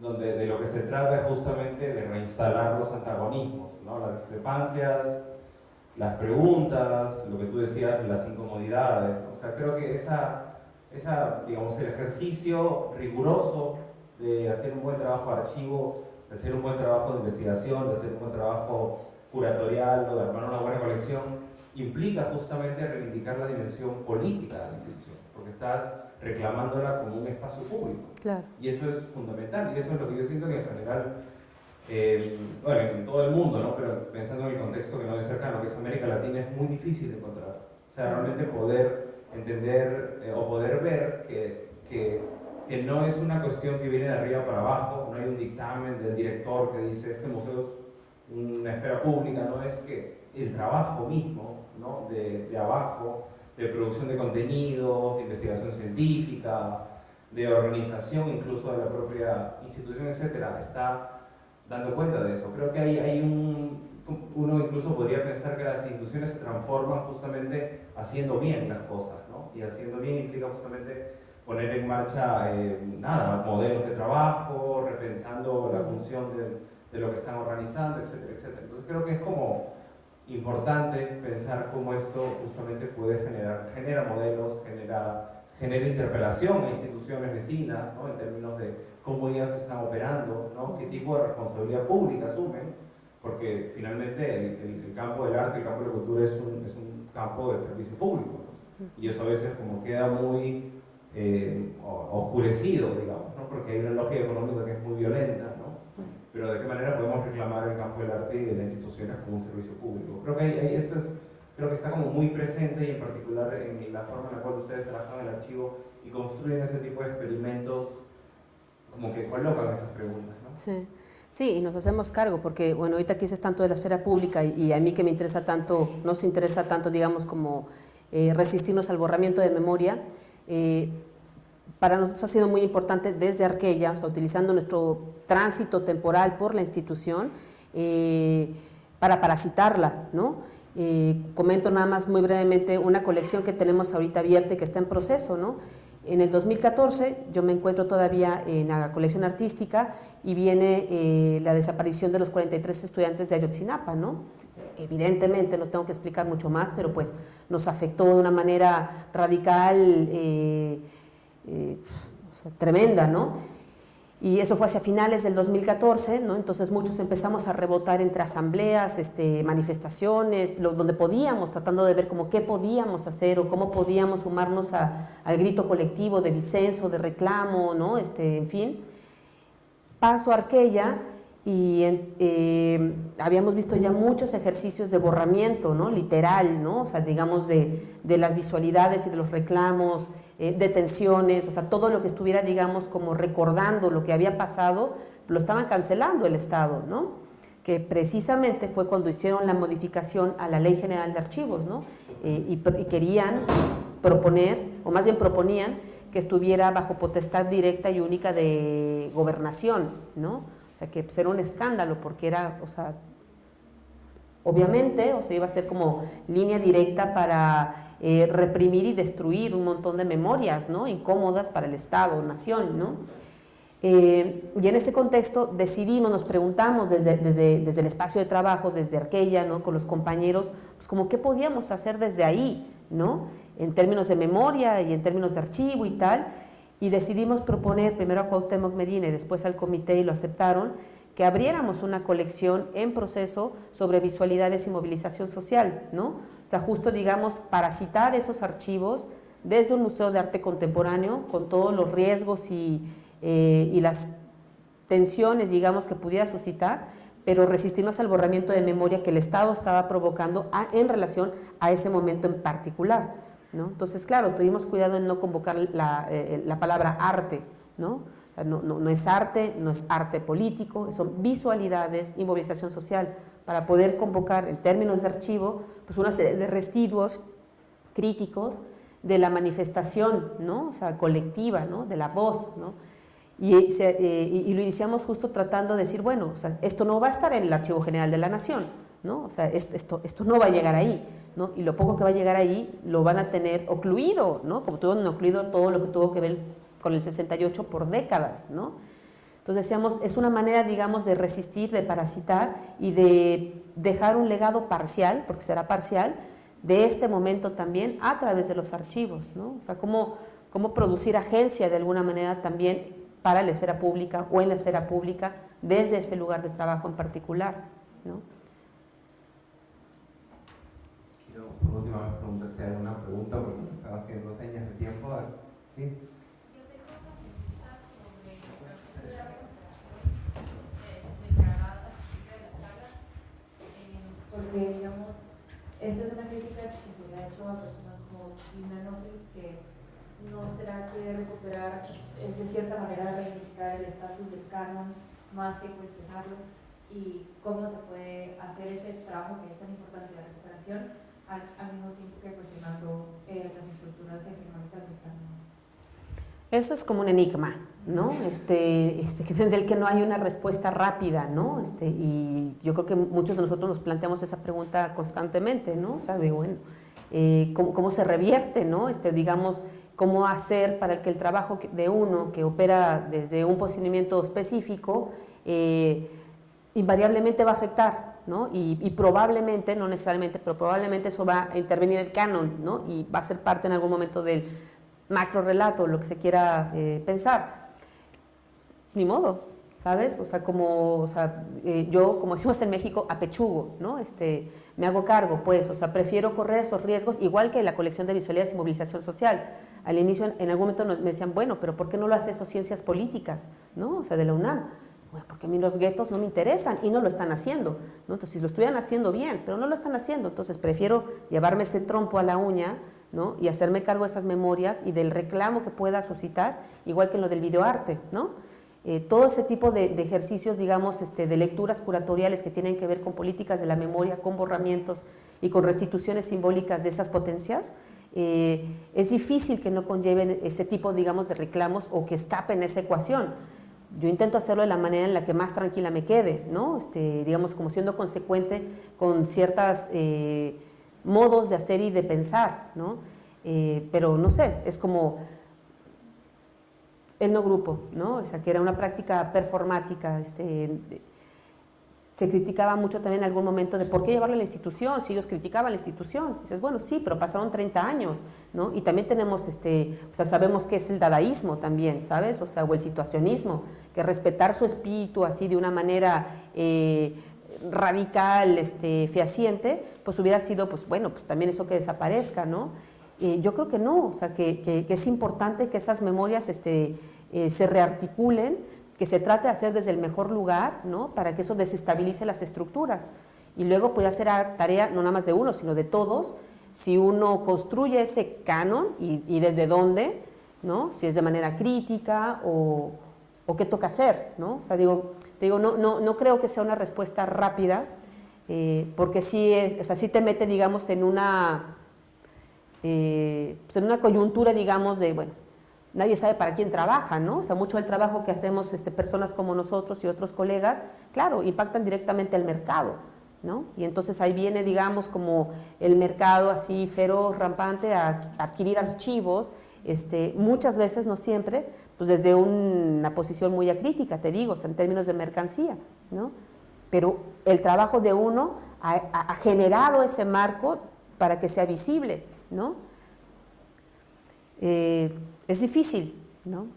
donde de lo que se trata es justamente de reinstalar los antagonismos, ¿no? las discrepancias, las preguntas, lo que tú decías, las incomodidades. O sea, creo que esa, esa, digamos, el ejercicio riguroso de hacer un buen trabajo de archivo, de hacer un buen trabajo de investigación, de hacer un buen trabajo curatorial o de armar una buena colección, implica justamente reivindicar la dimensión política de la institución, porque estás reclamándola como un espacio público. Y eso es fundamental, y eso es lo que yo siento que en general, eh, bueno, en todo el mundo, ¿no? pero pensando en el contexto que no es cercano, que es América Latina, es muy difícil de encontrar. O sea, realmente poder entender eh, o poder ver que, que que no es una cuestión que viene de arriba para abajo, no hay un dictamen del director que dice este museo es una esfera pública, no es que el trabajo mismo ¿no? de, de abajo, de producción de contenido, de investigación científica, de organización incluso de la propia institución, etcétera, está dando cuenta de eso. Creo que hay, hay un, uno incluso podría pensar que las instituciones se transforman justamente haciendo bien las cosas, ¿no? Y haciendo bien implica justamente poner en marcha, eh, nada, modelos de trabajo, repensando la función de, de, lo que están organizando, etcétera, etcétera. Entonces creo que es como importante pensar cómo esto justamente puede generar, genera modelos, genera, genera interpelación a instituciones vecinas, ¿no? en términos de cómo ellas están operando, ¿no? qué tipo de responsabilidad pública asumen, porque finalmente el, campo del arte, el campo de la cultura es un, es un campo de servicio público, y eso a veces como queda muy eh, oscurecido, digamos, ¿no? porque hay una lógica económica que es muy violenta, ¿no? pero de qué manera podemos reclamar el campo del arte y de las instituciones como un servicio público. Creo que, hay, esto es, creo que está como muy presente y en particular en la forma en la cual ustedes trabajan el archivo y construyen ese tipo de experimentos como que colocan esas preguntas. ¿no? Sí. Sí, y nos hacemos cargo, porque bueno, ahorita aquí es tanto de la esfera pública y, a mí que me interesa tanto, nos interesa tanto, digamos, como eh, resistirnos al borramiento de memoria, eh, para nosotros ha sido muy importante desde Arquella, utilizando nuestro tránsito temporal por la institución, eh, para parasitarla, ¿no? comento nada más muy brevemente una colección que tenemos ahorita abierta y que está en proceso, ¿no? En el 2014 yo me encuentro todavía en la colección artística y viene la desaparición de los 43 estudiantes de Ayotzinapa, ¿no? evidentemente, no tengo que explicar mucho más, pero pues nos afectó de una manera radical, eh, eh, tremenda, ¿no? Y eso fue hacia finales del 2014, ¿no? Entonces muchos empezamos a rebotar entre asambleas, este, manifestaciones, donde podíamos, tratando de ver como qué podíamos hacer o cómo podíamos sumarnos al grito colectivo de disenso, de reclamo, ¿no? Este, en fin. Paso a y eh, habíamos visto ya muchos ejercicios de borramiento, ¿no? literal, ¿no? o sea, digamos de, de las visualidades y de los reclamos, eh, detenciones, o sea, todo lo que estuviera, digamos, como recordando lo que había pasado, lo estaban cancelando el Estado, ¿no? que precisamente fue cuando hicieron la modificación a la Ley General de Archivos, ¿no? Eh, y, y querían proponer, o más bien proponían, que estuviera bajo potestad directa y única de gobernación, ¿no? O sea, que pues, era un escándalo porque era, o sea, obviamente, o sea, iba a ser como línea directa para eh, reprimir y destruir un montón de memorias, ¿no? Incómodas para el Estado, nación, ¿no? Eh, y en ese contexto decidimos, nos preguntamos desde, desde, desde, el espacio de trabajo, desde Arquella, ¿no? con los compañeros, pues como qué podíamos hacer desde ahí, ¿no? en términos de memoria y en términos de archivo y tal, y decidimos proponer primero a Cuauhtémoc Medina y después al comité y lo aceptaron, que abriéramos una colección en proceso sobre visualidades y movilización social, ¿no? O sea, justo, digamos, para citar esos archivos desde un museo de arte contemporáneo, con todos los riesgos y, eh, y las tensiones, digamos, que pudiera suscitar, pero resistirnos al borramiento de memoria que el Estado estaba provocando en relación a ese momento en particular. Entonces, claro, tuvimos cuidado en no convocar la, eh, palabra arte, ¿no? no, es arte, no es arte político, son visualidades y movilización social para poder convocar en términos de archivo pues una serie de residuos críticos de la manifestación, ¿no? O sea, colectiva, ¿no? De la voz, ¿no? Y, eh, lo iniciamos justo tratando de decir, bueno, esto no va a estar en el Archivo General de la Nación, ¿no? O sea, esto, esto no va a llegar ahí, y lo poco que va a llegar ahí lo van a tener ocluido, ¿no? Como tuvieron ocluido todo lo que tuvo que ver con el 68 por décadas, ¿no? Entonces decíamos, es una manera, digamos, de resistir, de parasitar y de dejar un legado parcial, porque será parcial, de este momento también a través de los archivos, ¿no? O sea, cómo, cómo producir agencia de alguna manera también para la esfera pública o en la esfera pública desde ese lugar de trabajo en particular, ¿no? Por última vez preguntar si hay alguna pregunta, porque me están haciendo señas de tiempo. ¿Sí? Eh, eh, porque, digamos, esta es una crítica que se le ha hecho a personas como Lina Nofri, que no será que recuperar es de cierta manera reivindicar el estatus del canon más que cuestionarlo y cómo se puede hacer este trabajo que es tan importante de la recuperación al, mismo tiempo que cuestionando eh, las estructuras hegemónicas del canon. Eso es como un enigma, ¿no? Este, este, del que no hay una respuesta rápida, ¿no? Este, y yo creo que muchos de nosotros nos planteamos esa pregunta constantemente, ¿no? O sea, de, bueno, eh, ¿cómo, se revierte, ¿no? Este, digamos, cómo hacer para que el trabajo de uno que opera desde un posicionamiento específico eh, invariablemente va a afectar ¿no? Y, y, probablemente, no necesariamente, pero probablemente eso va a intervenir el canon, ¿no? Y va a ser parte en algún momento del macro relato, lo que se quiera eh, pensar. Ni modo, ¿sabes? O sea, como, o sea, eh, yo, como decimos en México, apechugo, ¿no? Este, me hago cargo, pues, o sea, prefiero correr esos riesgos, igual que la colección de visualidades y movilización social. Al inicio, en algún momento me decían, bueno, pero ¿por qué no lo hace eso ciencias políticas, ¿no? O sea, de la UNAM. Bueno, porque a mí los guetos no me interesan y no lo están haciendo. Entonces, si lo estuvieran haciendo bien, pero no lo están haciendo, entonces prefiero llevarme ese trompo a la uña, ¿no? Y hacerme cargo de esas memorias y del reclamo que pueda suscitar, igual que en lo del videoarte, ¿no? Eh, todo ese tipo de, de, ejercicios, digamos, este, de lecturas curatoriales que tienen que ver con políticas de la memoria, con borramientos y con restituciones simbólicas de esas potencias, eh, es difícil que no conlleven ese tipo, digamos, de reclamos o que escapen esa ecuación. Yo intento hacerlo de la manera en la que más tranquila me quede, ¿no? Este, digamos, como siendo consecuente con ciertos eh, modos de hacer y de pensar, ¿no? Eh, pero no sé, es como el no grupo, ¿no? O sea, que era una práctica performática, este, se criticaba mucho también en algún momento de por qué llevarlo a la institución, si ellos criticaban la institución. dices, bueno, sí, pero pasaron 30 años, ¿no? Y también tenemos, este, o sea, sabemos que es el dadaísmo también, ¿sabes? O sea, o el situacionismo, que respetar su espíritu así de una manera eh, radical, este, fehaciente, pues hubiera sido, pues bueno, pues también eso que desaparezca, ¿no? Eh, yo creo que no, o sea, que, que, que, es importante que esas memorias este, eh, se rearticulen, que se trate de hacer desde el mejor lugar, ¿no? Para que eso desestabilice las estructuras. Y luego puede hacer tarea no nada más de uno, sino de todos, si uno construye ese canon y, desde dónde, ¿no? Si es de manera crítica o, o qué toca hacer, ¿no? O sea, digo, digo no, no, no creo que sea una respuesta rápida, eh, porque sí, es, o sea, sí te mete, digamos, en una, eh, pues en una coyuntura, digamos, de, bueno, nadie sabe para quién trabaja, ¿no? O sea, mucho del trabajo que hacemos este, personas como nosotros y otros colegas, claro, impactan directamente al mercado, ¿no? Y entonces ahí viene, digamos, como el mercado así feroz, rampante, a, adquirir archivos, este, muchas veces, no siempre, pues desde una posición muy acrítica, te digo, o sea, en términos de mercancía, ¿no? Pero el trabajo de uno ha, ha generado ese marco para que sea visible, ¿no? Eh, es difícil, ¿no?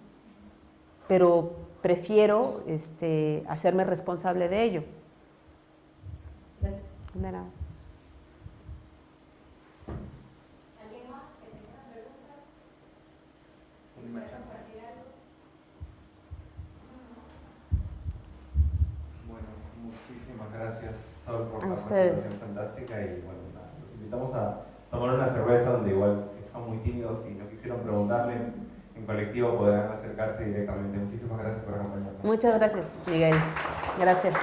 Pero prefiero este, hacerme responsable de ello. De nada. ¿Alguien más que tenga una pregunta? compartir algo? Bueno, muchísimas gracias Sol por A la ustedes. presentación fantástica y bueno, nada, los invitamos a tomar una cerveza donde igual si son muy tímidos y no quisieron preguntarle en colectivo podrán acercarse directamente. Muchísimas gracias por acompañarnos. Muchas gracias, Miguel. Gracias.